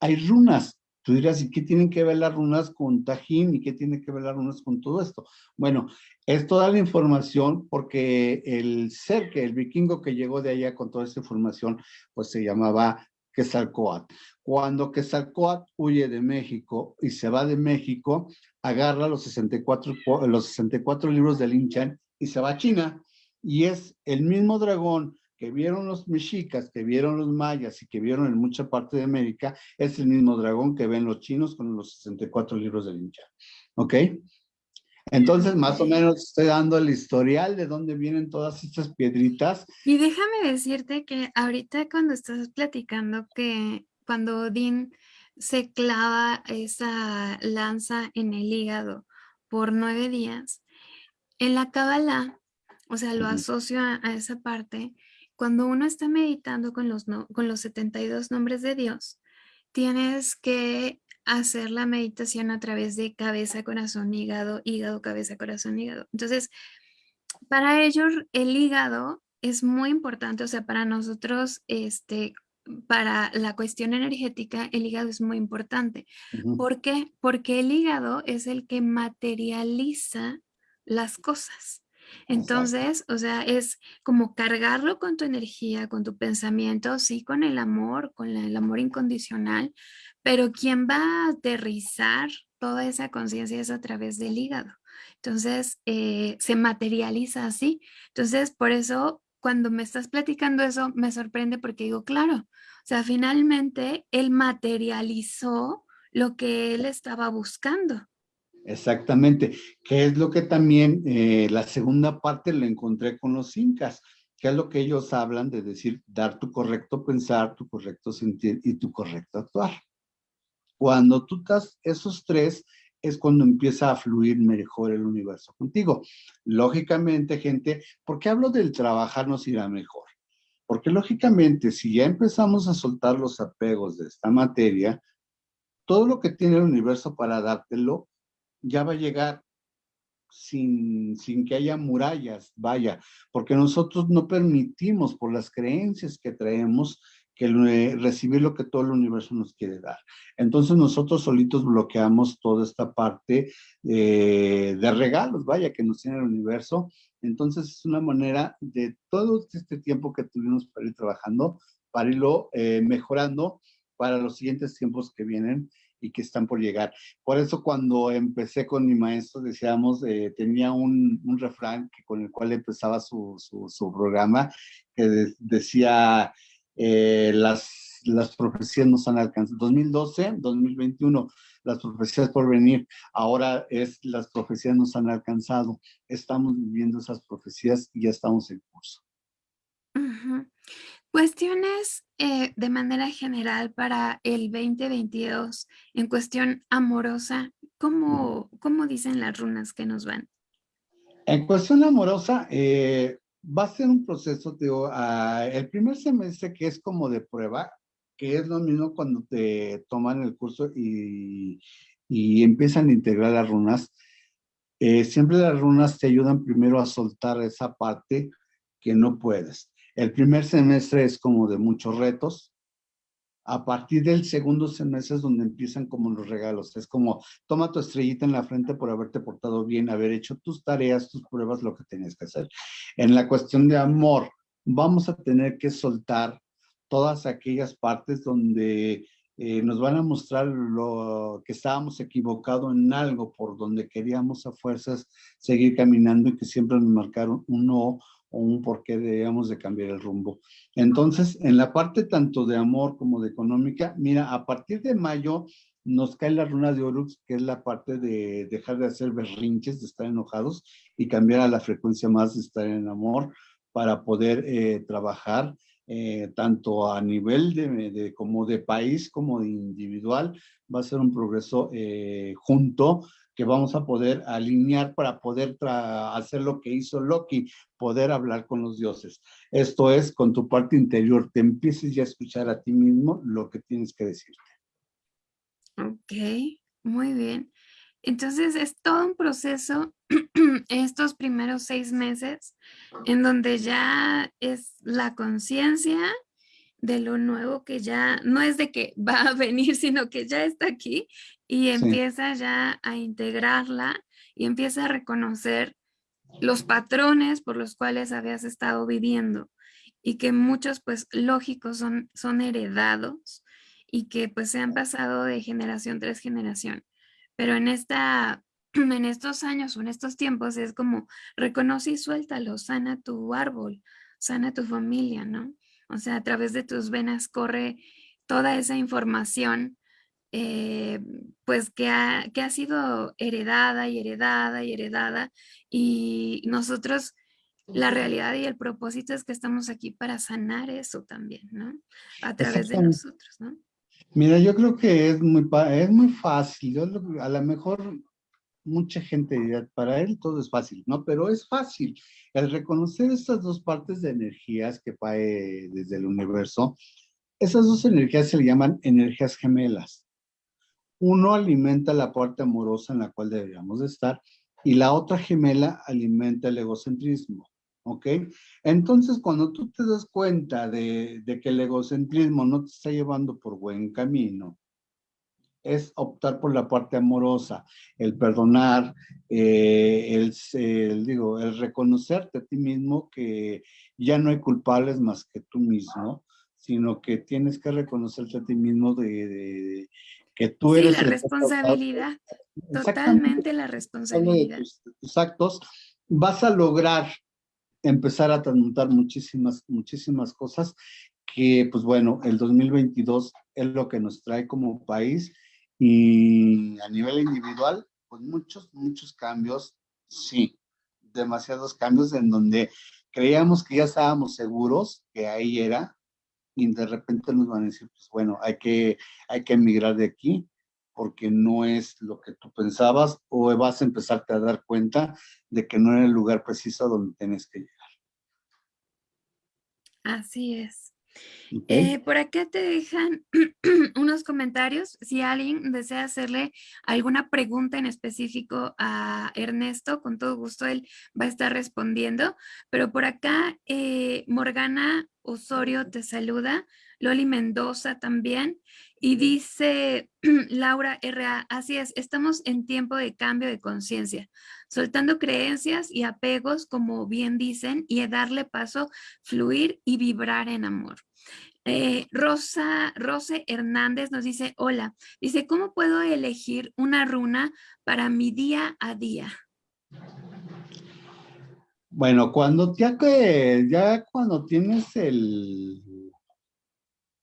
S2: hay runas. Tú dirás, ¿y qué tienen que ver las runas con Tajín? ¿Y qué tienen que ver las runas con todo esto? Bueno, es toda la información porque el ser que el vikingo que llegó de allá con toda esta información, pues se llamaba Quetzalcoatl. Cuando Quetzalcoatl huye de México y se va de México, agarra los 64, los 64 libros del Inchan y se va a China. Y es el mismo dragón que vieron los mexicas, que vieron los mayas y que vieron en mucha parte de América, es el mismo dragón que ven los chinos con los 64 libros del Inchan. ¿Ok? Entonces, más o menos estoy dando el historial de dónde vienen todas estas piedritas.
S1: Y déjame decirte que ahorita cuando estás platicando que cuando Odín se clava esa lanza en el hígado por nueve días, en la Kabbalah, o sea, lo asocio a, esa parte, cuando uno está meditando con los, con los 72 nombres de Dios, tienes que hacer la meditación a través de cabeza, corazón, hígado, hígado, cabeza, corazón, hígado. Entonces, para ellos el hígado es muy importante, o sea, para nosotros, este, para la cuestión energética, el hígado es muy importante. ¿Por qué? Porque el hígado es el que materializa las cosas. Entonces, o sea, es como cargarlo con tu energía, con tu pensamiento, sí, con el amor, con el amor incondicional, pero quien va a aterrizar toda esa conciencia es a través del hígado. Entonces, eh, se materializa así. Entonces, por eso, cuando me estás platicando eso, me sorprende porque digo, claro, o sea, finalmente él materializó lo que él estaba buscando.
S2: Exactamente, que es lo que también eh, la segunda parte lo encontré con los incas, que es lo que ellos hablan de decir, dar tu correcto pensar, tu correcto sentir y tu correcto actuar. Cuando tú estás esos tres, es cuando empieza a fluir mejor el universo contigo. Lógicamente, gente, ¿por qué hablo del trabajar nos irá mejor? Porque lógicamente, si ya empezamos a soltar los apegos de esta materia, todo lo que tiene el universo para dártelo ya va a llegar sin, sin que haya murallas, vaya, porque nosotros no permitimos por las creencias que traemos que recibir lo que todo el universo nos quiere dar. Entonces nosotros solitos bloqueamos toda esta parte de regalos, vaya, que nos tiene el universo. Entonces es una manera de todo este tiempo que tuvimos para ir trabajando, para irlo eh, mejorando para los siguientes tiempos que vienen y que están por llegar. Por eso cuando empecé con mi maestro, decíamos, eh, tenía un, un, refrán que, con el cual empezaba su, su, su programa, que decía, eh, las, las profecías nos han alcanzado. 2012, 2021, las profecías por venir. Ahora es las profecías nos han alcanzado. Estamos viviendo esas profecías y ya estamos en curso.
S1: Cuestiones eh, de manera general para el 2022 en cuestión amorosa, ¿cómo, ¿cómo, dicen las runas que nos van?
S2: En cuestión amorosa, eh, va a ser un proceso, digo, uh, el primer semestre que es como de prueba, que es lo mismo cuando te toman el curso y, y empiezan a integrar las runas. Eh, siempre las runas te ayudan primero a soltar esa parte que no puedes. El primer semestre es como de muchos retos, a partir del segundo semestre es donde empiezan como los regalos. Es como, toma tu estrellita en la frente por haberte portado bien, haber hecho tus tareas, tus pruebas, lo que tenías que hacer. En la cuestión de amor, vamos a tener que soltar todas aquellas partes donde eh, nos van a mostrar lo que estábamos equivocados en algo por donde queríamos a fuerzas seguir caminando y que siempre nos marcaron un no o un por qué debíamos de cambiar el rumbo. Entonces, en la parte tanto de amor como de económica, mira, a partir de mayo nos cae la runa de Orux, que es la parte de dejar de hacer berrinches, de estar enojados y cambiar a la frecuencia más de estar en amor para poder eh, trabajar eh, tanto a nivel de, como de país como de individual. Va a ser un progreso eh, junto que vamos a poder alinear para poder hacer lo que hizo Loki, poder hablar con los dioses. Esto es, con tu parte interior, te empieces ya a escuchar a ti mismo lo que tienes que decirte.
S1: Ok, muy bien. Entonces es todo un proceso *clears throat* estos primeros seis meses en donde ya es la conciencia de lo nuevo que ya no es de que va a venir, sino que ya está aquí y empieza ya a integrarla y empieza a reconocer los patrones por los cuales habías estado viviendo y que muchos pues lógicos son, son heredados y que pues se han pasado de generación tras generación. Pero en, esta, *clears throat* en estos años o en estos tiempos es como reconoce y suéltalo, sana tu árbol, sana tu familia, ¿no? O sea, a través de tus venas corre toda esa información eh, pues que ha, que ha sido heredada y heredada y heredada y nosotros la realidad y el propósito es que estamos aquí para sanar eso también, ¿no? A través de nosotros, ¿no?
S2: Mira, yo creo que es muy, es muy fácil. a lo mejor mucha gente dirá, para él todo es fácil, ¿no? Pero es fácil. El reconocer estas dos partes de energías que cae desde el universo, esas dos energías se le llaman energías gemelas. Uno alimenta la parte amorosa en la cual deberíamos de estar y la otra gemela alimenta el egocentrismo, ¿ok? Entonces, cuando tú te das cuenta de, que el egocentrismo no te está llevando por buen camino, es optar por la parte amorosa, el perdonar, eh, el, digo, el reconocerte a ti mismo que ya no hay culpables más que tú mismo, sino que tienes que reconocerte a ti mismo de, que tú sí, eres...
S1: la responsabilidad, totalmente la responsabilidad.
S2: Tus, tus, actos, vas a lograr empezar a transmutar muchísimas, muchísimas cosas que, pues bueno, el 2022 es lo que nos trae como país y a nivel individual, pues muchos, muchos cambios, sí, demasiados cambios en donde creíamos que ya estábamos seguros que ahí era, y de repente nos van a decir, pues bueno, hay que, hay que emigrar de aquí porque no es lo que tú pensabas o vas a empezarte a dar cuenta de que no era el lugar preciso donde tienes que llegar.
S1: Así es. Eh, por acá te dejan *clears throat* unos comentarios. Si alguien desea hacerle alguna pregunta en específico a Ernesto, con todo gusto él va a estar respondiendo. Pero por acá eh, Morgana Osorio te saluda, Loli Mendoza también. Y dice *clears throat* Laura R.A., así es, estamos en tiempo de cambio de conciencia, soltando creencias y apegos, como bien dicen, y darle paso, fluir y vibrar en amor. Eh, Rosa, Rose Hernández nos dice, hola, dice, ¿cómo puedo elegir una runa para mi día a día?
S2: Bueno, cuando ya, que, ya cuando tienes el,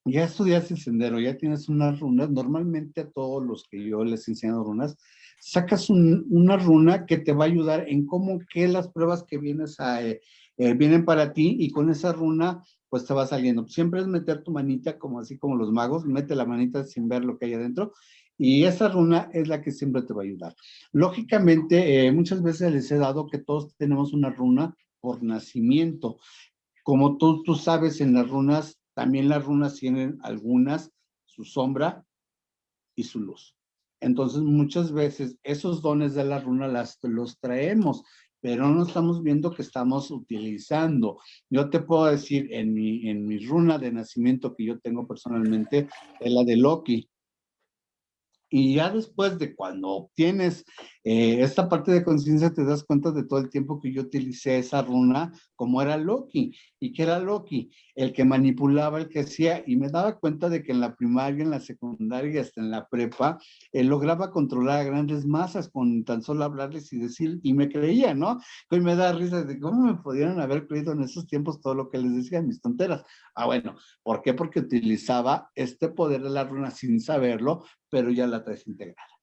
S2: ya estudias el sendero, ya tienes unas runas, normalmente a todos los que yo les enseño runas, sacas una runa que te va a ayudar en cómo que las pruebas que vienes a, eh, eh, vienen para ti y con esa runa pues te va saliendo. Siempre es meter tu manita como así como los magos, mete la manita sin ver lo que hay adentro y esa runa es la que siempre te va a ayudar. Lógicamente, eh, muchas veces les he dado que todos tenemos una runa por nacimiento. Como tú, tú sabes, en las runas, también las runas tienen algunas su sombra y su luz. Entonces, muchas veces esos dones de la runa los traemos pero no estamos viendo que estamos utilizando. Yo te puedo decir, en mi, en mi runa de nacimiento que yo tengo personalmente, es la de Loki. Y ya después de cuando obtienes eh, esta parte de conciencia, te das cuenta de todo el tiempo que yo utilicé esa runa como era Loki. ¿Y que era Loki? El que manipulaba, el que hacía. Y me daba cuenta de que en la primaria, en la secundaria y hasta en la prepa, él lograba controlar a grandes masas con tan solo hablarles y decir, y me creía, ¿no? Hoy me da risa de cómo me pudieron haber creído en esos tiempos todo lo que les decía, mis tonteras. Ah, bueno, ¿por qué? Porque utilizaba este poder de la runa sin saberlo, pero ya la traes integrada.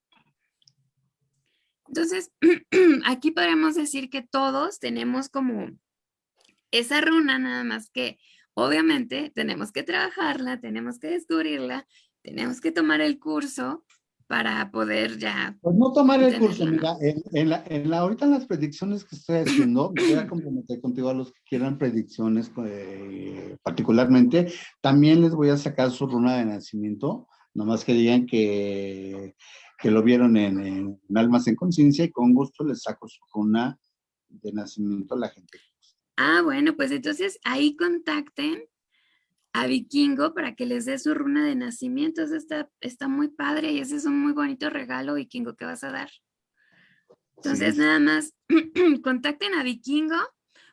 S1: Entonces, *clears throat* aquí podemos decir que todos tenemos como esa runa, nada más que obviamente tenemos que trabajarla, tenemos que descubrirla, tenemos que tomar el curso para poder ya...
S2: Pues no tomar el curso, mira, en, la, en la, ahorita en las predicciones que estoy haciendo, voy a comprometer contigo a los que quieran predicciones eh, particularmente, también les voy a sacar su runa de nacimiento, nomás que digan que, que lo vieron en, Almas en Conciencia y con gusto les saco su runa de nacimiento a la gente.
S1: Ah, bueno, pues entonces ahí contacten a Vikingo para que les dé su runa de nacimiento. Eso está, está muy padre y ese es un muy bonito regalo, Vikingo, que vas a dar. Entonces, nada más, *clears throat* contacten a Vikingo.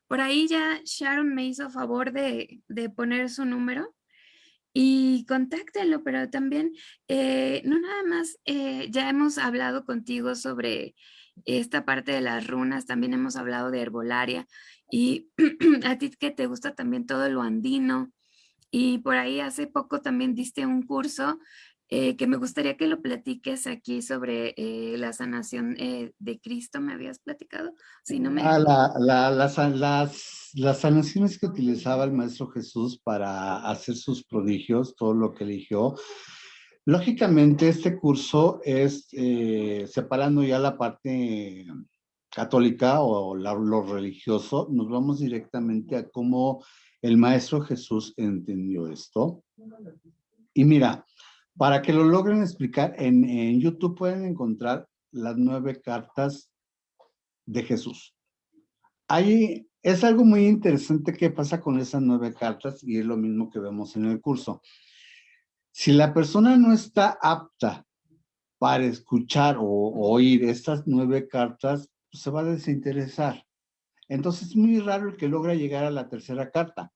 S1: Por ahí ya Sharon me hizo favor de, de poner su número y contáctenlo, pero también, eh, no nada más, eh, ya hemos hablado contigo sobre esta parte de las runas, también hemos hablado de herbolaria y *clears throat* a ti que te gusta también todo lo andino y por ahí hace poco también diste un curso eh, que me gustaría que lo platiques aquí sobre la sanación de Cristo, ¿me habías platicado? Si no me...
S2: Ah, la, la, las, las sanaciones que utilizaba el Maestro Jesús para hacer sus prodigios, todo lo que eligió, lógicamente este curso es eh, separando ya la parte católica o lo religioso, nos vamos directamente a cómo el Maestro Jesús entendió esto. Y mira, para que lo logren explicar, en, YouTube pueden encontrar las nueve cartas de Jesús. Ahí es algo muy interesante que pasa con esas nueve cartas y es lo mismo que vemos en el curso. Si la persona no está apta para escuchar o, oír estas nueve cartas, pues se va a desinteresar. Entonces es muy raro el que logra llegar a la tercera carta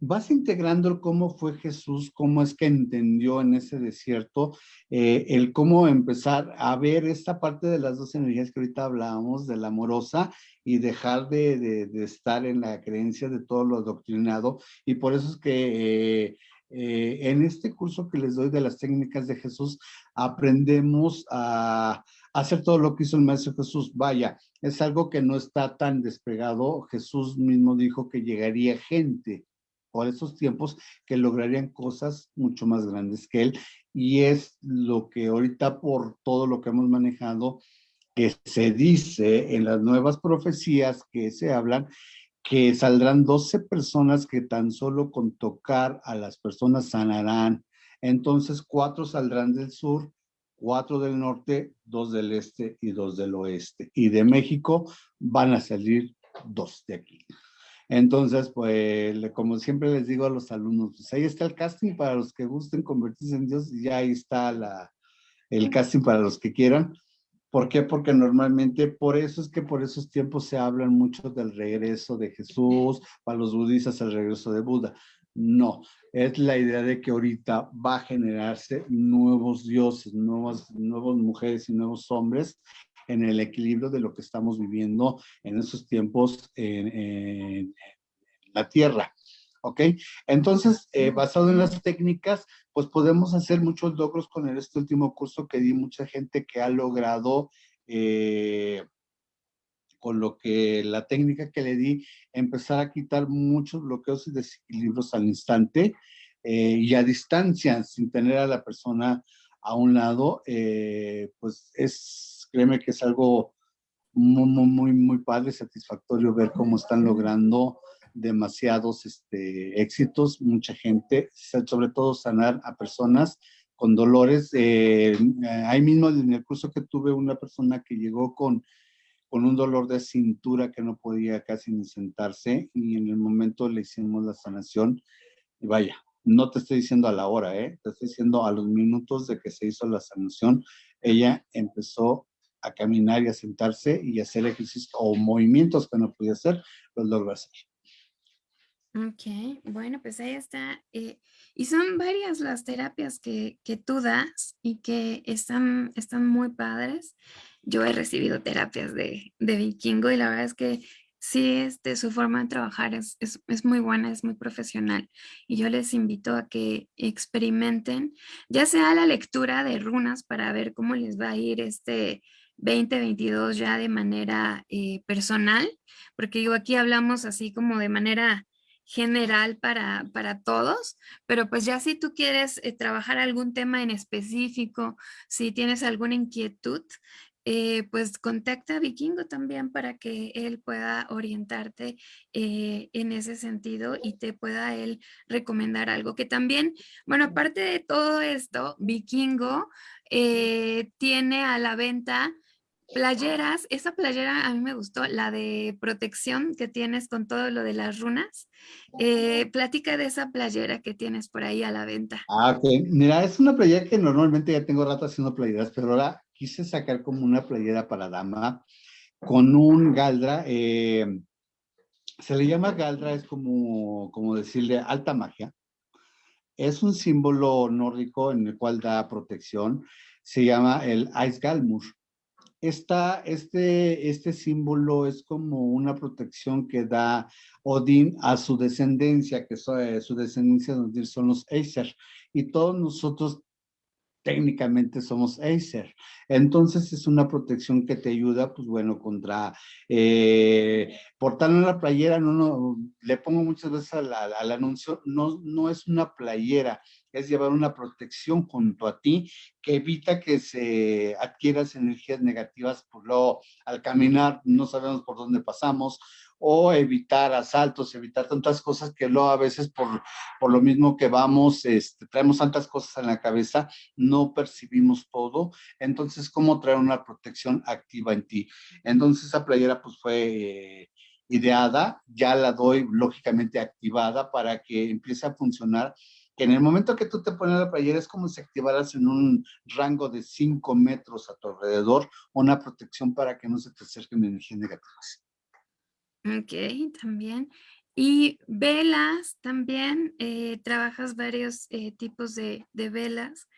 S2: vas integrando cómo fue Jesús, cómo es que entendió en ese desierto, eh, el cómo empezar a ver esta parte de las dos energías que ahorita hablábamos, de la amorosa y dejar de, estar en la creencia de todo lo adoctrinado. Y por eso es que eh, eh, en este curso que les doy de las técnicas de Jesús, aprendemos a hacer todo lo que hizo el Maestro Jesús. Vaya, es algo que no está tan despegado. Jesús mismo dijo que llegaría gente por esos tiempos que lograrían cosas mucho más grandes que él. Y es lo que ahorita por todo lo que hemos manejado, que se dice en las nuevas profecías que se hablan, que saldrán 12 personas que tan solo con tocar a las personas sanarán. Entonces, cuatro saldrán del sur, cuatro del norte, dos del este y dos del oeste. Y de México van a salir dos de aquí. Entonces, pues, como siempre les digo a los alumnos, pues ahí está el casting para los que gusten convertirse en Dios y ya ahí está la, el casting para los que quieran. ¿Por qué? Porque normalmente, por eso es que por esos tiempos se hablan mucho del regreso de Jesús, para los budistas el regreso de Buda. No, es la idea de que ahorita va a generarse nuevos dioses, nuevas, nuevas mujeres y nuevos hombres en el equilibrio de lo que estamos viviendo en esos tiempos en, en la Tierra. ¿ok? Entonces, eh, basado en las técnicas, pues podemos hacer muchos logros con este último curso que di, mucha gente que ha logrado, eh, con lo que la técnica que le di, empezar a quitar muchos bloqueos y desequilibrios al instante eh, y a distancia, sin tener a la persona a un lado, pues es, créeme que es algo muy, muy, muy, padre, satisfactorio ver cómo están logrando demasiados este, éxitos, mucha gente, sobre todo sanar a personas con dolores. Eh, ahí mismo en el curso que tuve una persona que llegó con, con un dolor de cintura que no podía casi ni sentarse y en el momento le hicimos la sanación y vaya, no te estoy diciendo a la hora, ¿eh? te estoy diciendo a los minutos de que se hizo la sanación, ella empezó a caminar y a sentarse y hacer ejercicios o movimientos que no podía hacer, los logró hacer.
S1: Ok, bueno, pues ahí está. Eh, y son varias las terapias que, que tú das y que están, están muy padres. Yo he recibido terapias de, de vikingo y la verdad es que sí, este, su forma de trabajar es, es, es, muy buena, es muy profesional. Y yo les invito a que experimenten, ya sea la lectura de runas para ver cómo les va a ir este 2022 ya de manera eh, personal, porque digo, aquí hablamos así como de manera general para, para todos, pero pues ya si tú quieres eh, trabajar algún tema en específico, si tienes alguna inquietud, eh, pues contacta a Vikingo también para que él pueda orientarte eh, en ese sentido y te pueda él recomendar algo. Que también, bueno, aparte de todo esto, Vikingo tiene a la venta Playeras, esa playera a mí me gustó, la de protección que tienes con todo lo de las runas. Eh, platica de esa playera que tienes por ahí a la venta.
S2: Ah, ok. Mira, es una playera que normalmente ya tengo rato haciendo playeras, pero ahora quise sacar como una playera para dama con un galdra. Eh, se le llama galdra, es como, como decirle alta magia. Es un símbolo nórdico en el cual da protección. Se llama el Galmur esta, este, este símbolo es como una protección que da Odín a su descendencia, que eh, su descendencia son los Acer. Y todos nosotros técnicamente somos Acer. Entonces es una protección que te ayuda, pues bueno, contra eh, portar en la playera, no, no, le pongo muchas veces al, al, anuncio, no, no es una playera, es llevar una protección junto a ti que evita que se adquieras energías negativas por lo, al caminar no sabemos por dónde pasamos o evitar asaltos, evitar tantas cosas que luego a veces por, por lo mismo que vamos, este, traemos tantas cosas en la cabeza, no percibimos todo. Entonces, ¿cómo traer una protección activa en ti? Entonces, esa playera pues fue eh, ideada, ya la doy lógicamente activada para que empiece a funcionar que en el momento que tú te pones la playera es como si activaras en un rango de 5 metros a tu alrededor una protección para que no se te acerquen energías negativas.
S1: Ok, también. Y velas también, eh, trabajas varios eh, tipos de, velas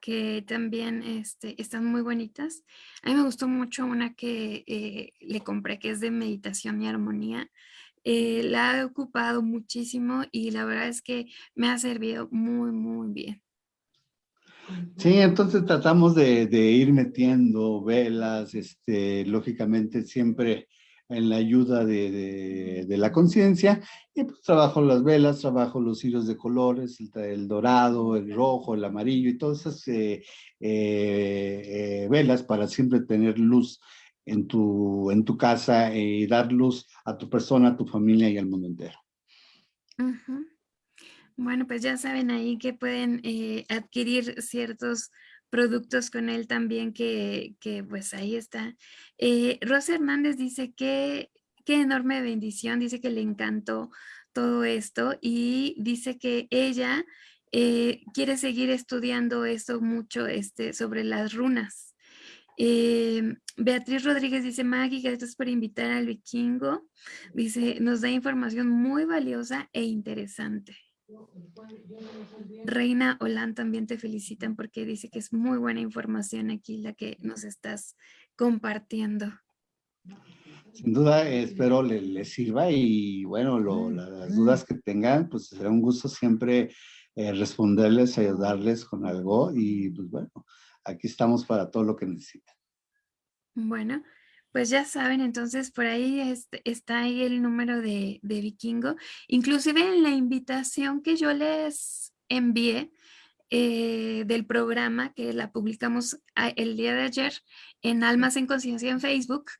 S1: que también este, están muy bonitas. A mí me gustó mucho una que eh, le compré que es de meditación y armonía. la he ocupado muchísimo y la verdad es que me ha servido muy, muy bien.
S2: Sí, entonces tratamos de, de ir metiendo velas, este, lógicamente siempre en la ayuda de, de, la conciencia y pues trabajo las velas, trabajo los hilos de colores, el, dorado, el rojo, el amarillo y todas esas eh, eh, eh, velas para siempre tener luz en tu, en tu casa y dar luz a tu persona, a tu familia y al mundo entero.
S1: Bueno, pues ya saben ahí que pueden adquirir ciertos productos con él también que, pues ahí está. Eh, Rosa Hernández dice que qué enorme bendición, dice que le encantó todo esto y dice que ella eh, quiere seguir estudiando esto mucho este, sobre las runas. Eh, Beatriz Rodríguez dice, Maggie, gracias por invitar al vikingo. Dice, nos da información muy valiosa e interesante. Reina Olan también te felicitan porque dice que es muy buena información aquí la que nos estás compartiendo.
S2: Sin duda, espero les sirva y bueno, las dudas que tengan, pues será un gusto siempre eh, responderles, ayudarles con algo y pues bueno, aquí estamos para todo lo que necesiten.
S1: Bueno, pues ya saben, entonces por ahí está ahí el número de, de Vikingo. Inclusive en la invitación que yo les envié, eh, del programa que la publicamos el día de ayer en Almas en Conciencia en Facebook.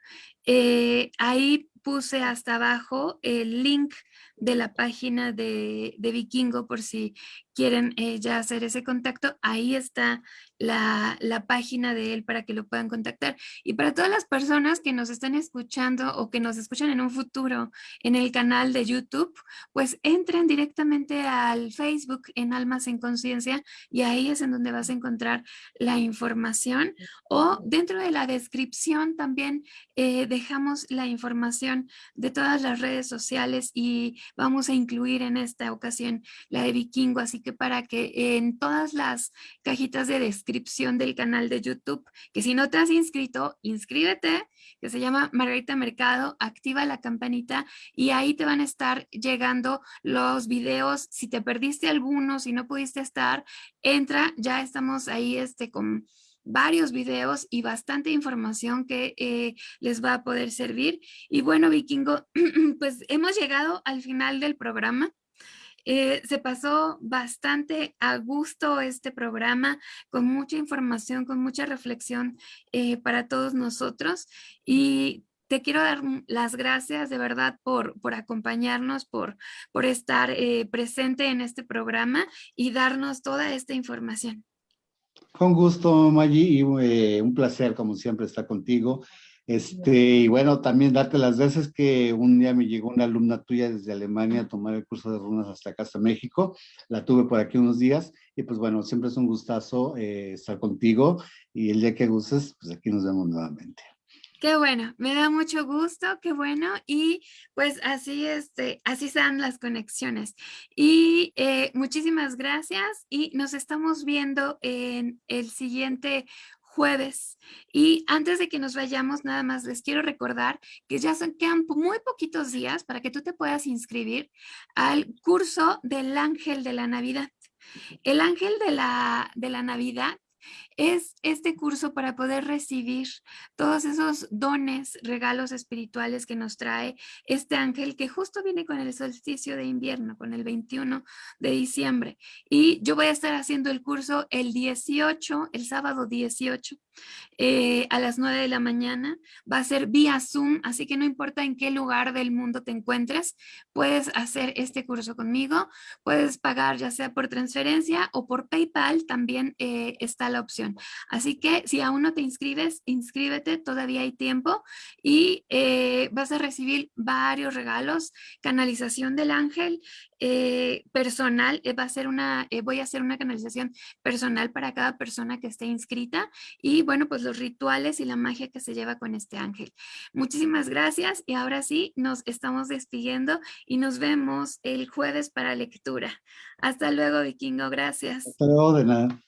S1: Eh, ahí puse hasta abajo el link de la página de, de Vikingo por si quieren eh, ya hacer ese contacto, ahí está la, página de él para que lo puedan contactar. Y para todas las personas que nos están escuchando o que nos escuchan en un futuro en el canal de YouTube, pues entren directamente al Facebook en Almas en Conciencia y ahí es en donde vas a encontrar la información. O dentro de la descripción también eh, dejamos la información de todas las redes sociales y vamos a incluir en esta ocasión la de Vikingo, así que para que en todas las cajitas de descripción del canal de YouTube, que si no te has inscrito, inscríbete, que se llama Margarita Mercado, activa la campanita y ahí te van a estar llegando los videos. Si te perdiste alguno, si no pudiste estar, entra, ya estamos ahí este, con varios videos y bastante información que eh, les va a poder servir. Y bueno, Vikingo, *clears throat* pues hemos llegado al final del programa. Eh, se pasó bastante a gusto este programa, con mucha información, con mucha reflexión eh, para todos nosotros. Y te quiero dar las gracias de verdad por, por acompañarnos, por, por estar eh, presente en este programa y darnos toda esta información.
S2: Con gusto, Maggi, y un placer, como siempre, estar contigo. Este, y bueno, también darte las veces que un día me llegó una alumna tuya desde Alemania a tomar el curso de runas hasta acá, hasta México. La tuve por aquí unos días y pues bueno, siempre es un gustazo eh, estar contigo y el día que gustes, pues aquí nos vemos nuevamente.
S1: Qué bueno, me da mucho gusto, qué bueno. Y pues así, este, así sean las conexiones. Y eh, muchísimas gracias y nos estamos viendo en el siguiente jueves. Y antes de que nos vayamos, nada más les quiero recordar que ya son, quedan muy poquitos días para que tú te puedas inscribir al curso del ángel de la Navidad. El ángel de la, de la Navidad es este curso para poder recibir todos esos dones, regalos espirituales que nos trae este ángel que justo viene con el solsticio de invierno, con el 21 de diciembre. Y yo voy a estar haciendo el curso el 18, el sábado 18, eh, a las 9 de la mañana. Va a ser vía Zoom, así que no importa en qué lugar del mundo te encuentres, puedes hacer este curso conmigo. Puedes pagar ya sea por transferencia o por PayPal, también eh, está la opción. Así que si aún no te inscribes, inscríbete, todavía hay tiempo y eh, vas a recibir varios regalos, canalización del ángel, eh, personal, eh, va a ser una, voy a hacer una canalización personal para cada persona que esté inscrita y bueno, pues los rituales y la magia que se lleva con este ángel. Muchísimas gracias y ahora sí nos estamos despidiendo y nos vemos el jueves para lectura. Hasta luego, Vikingo, gracias.
S2: Hasta luego, de nada.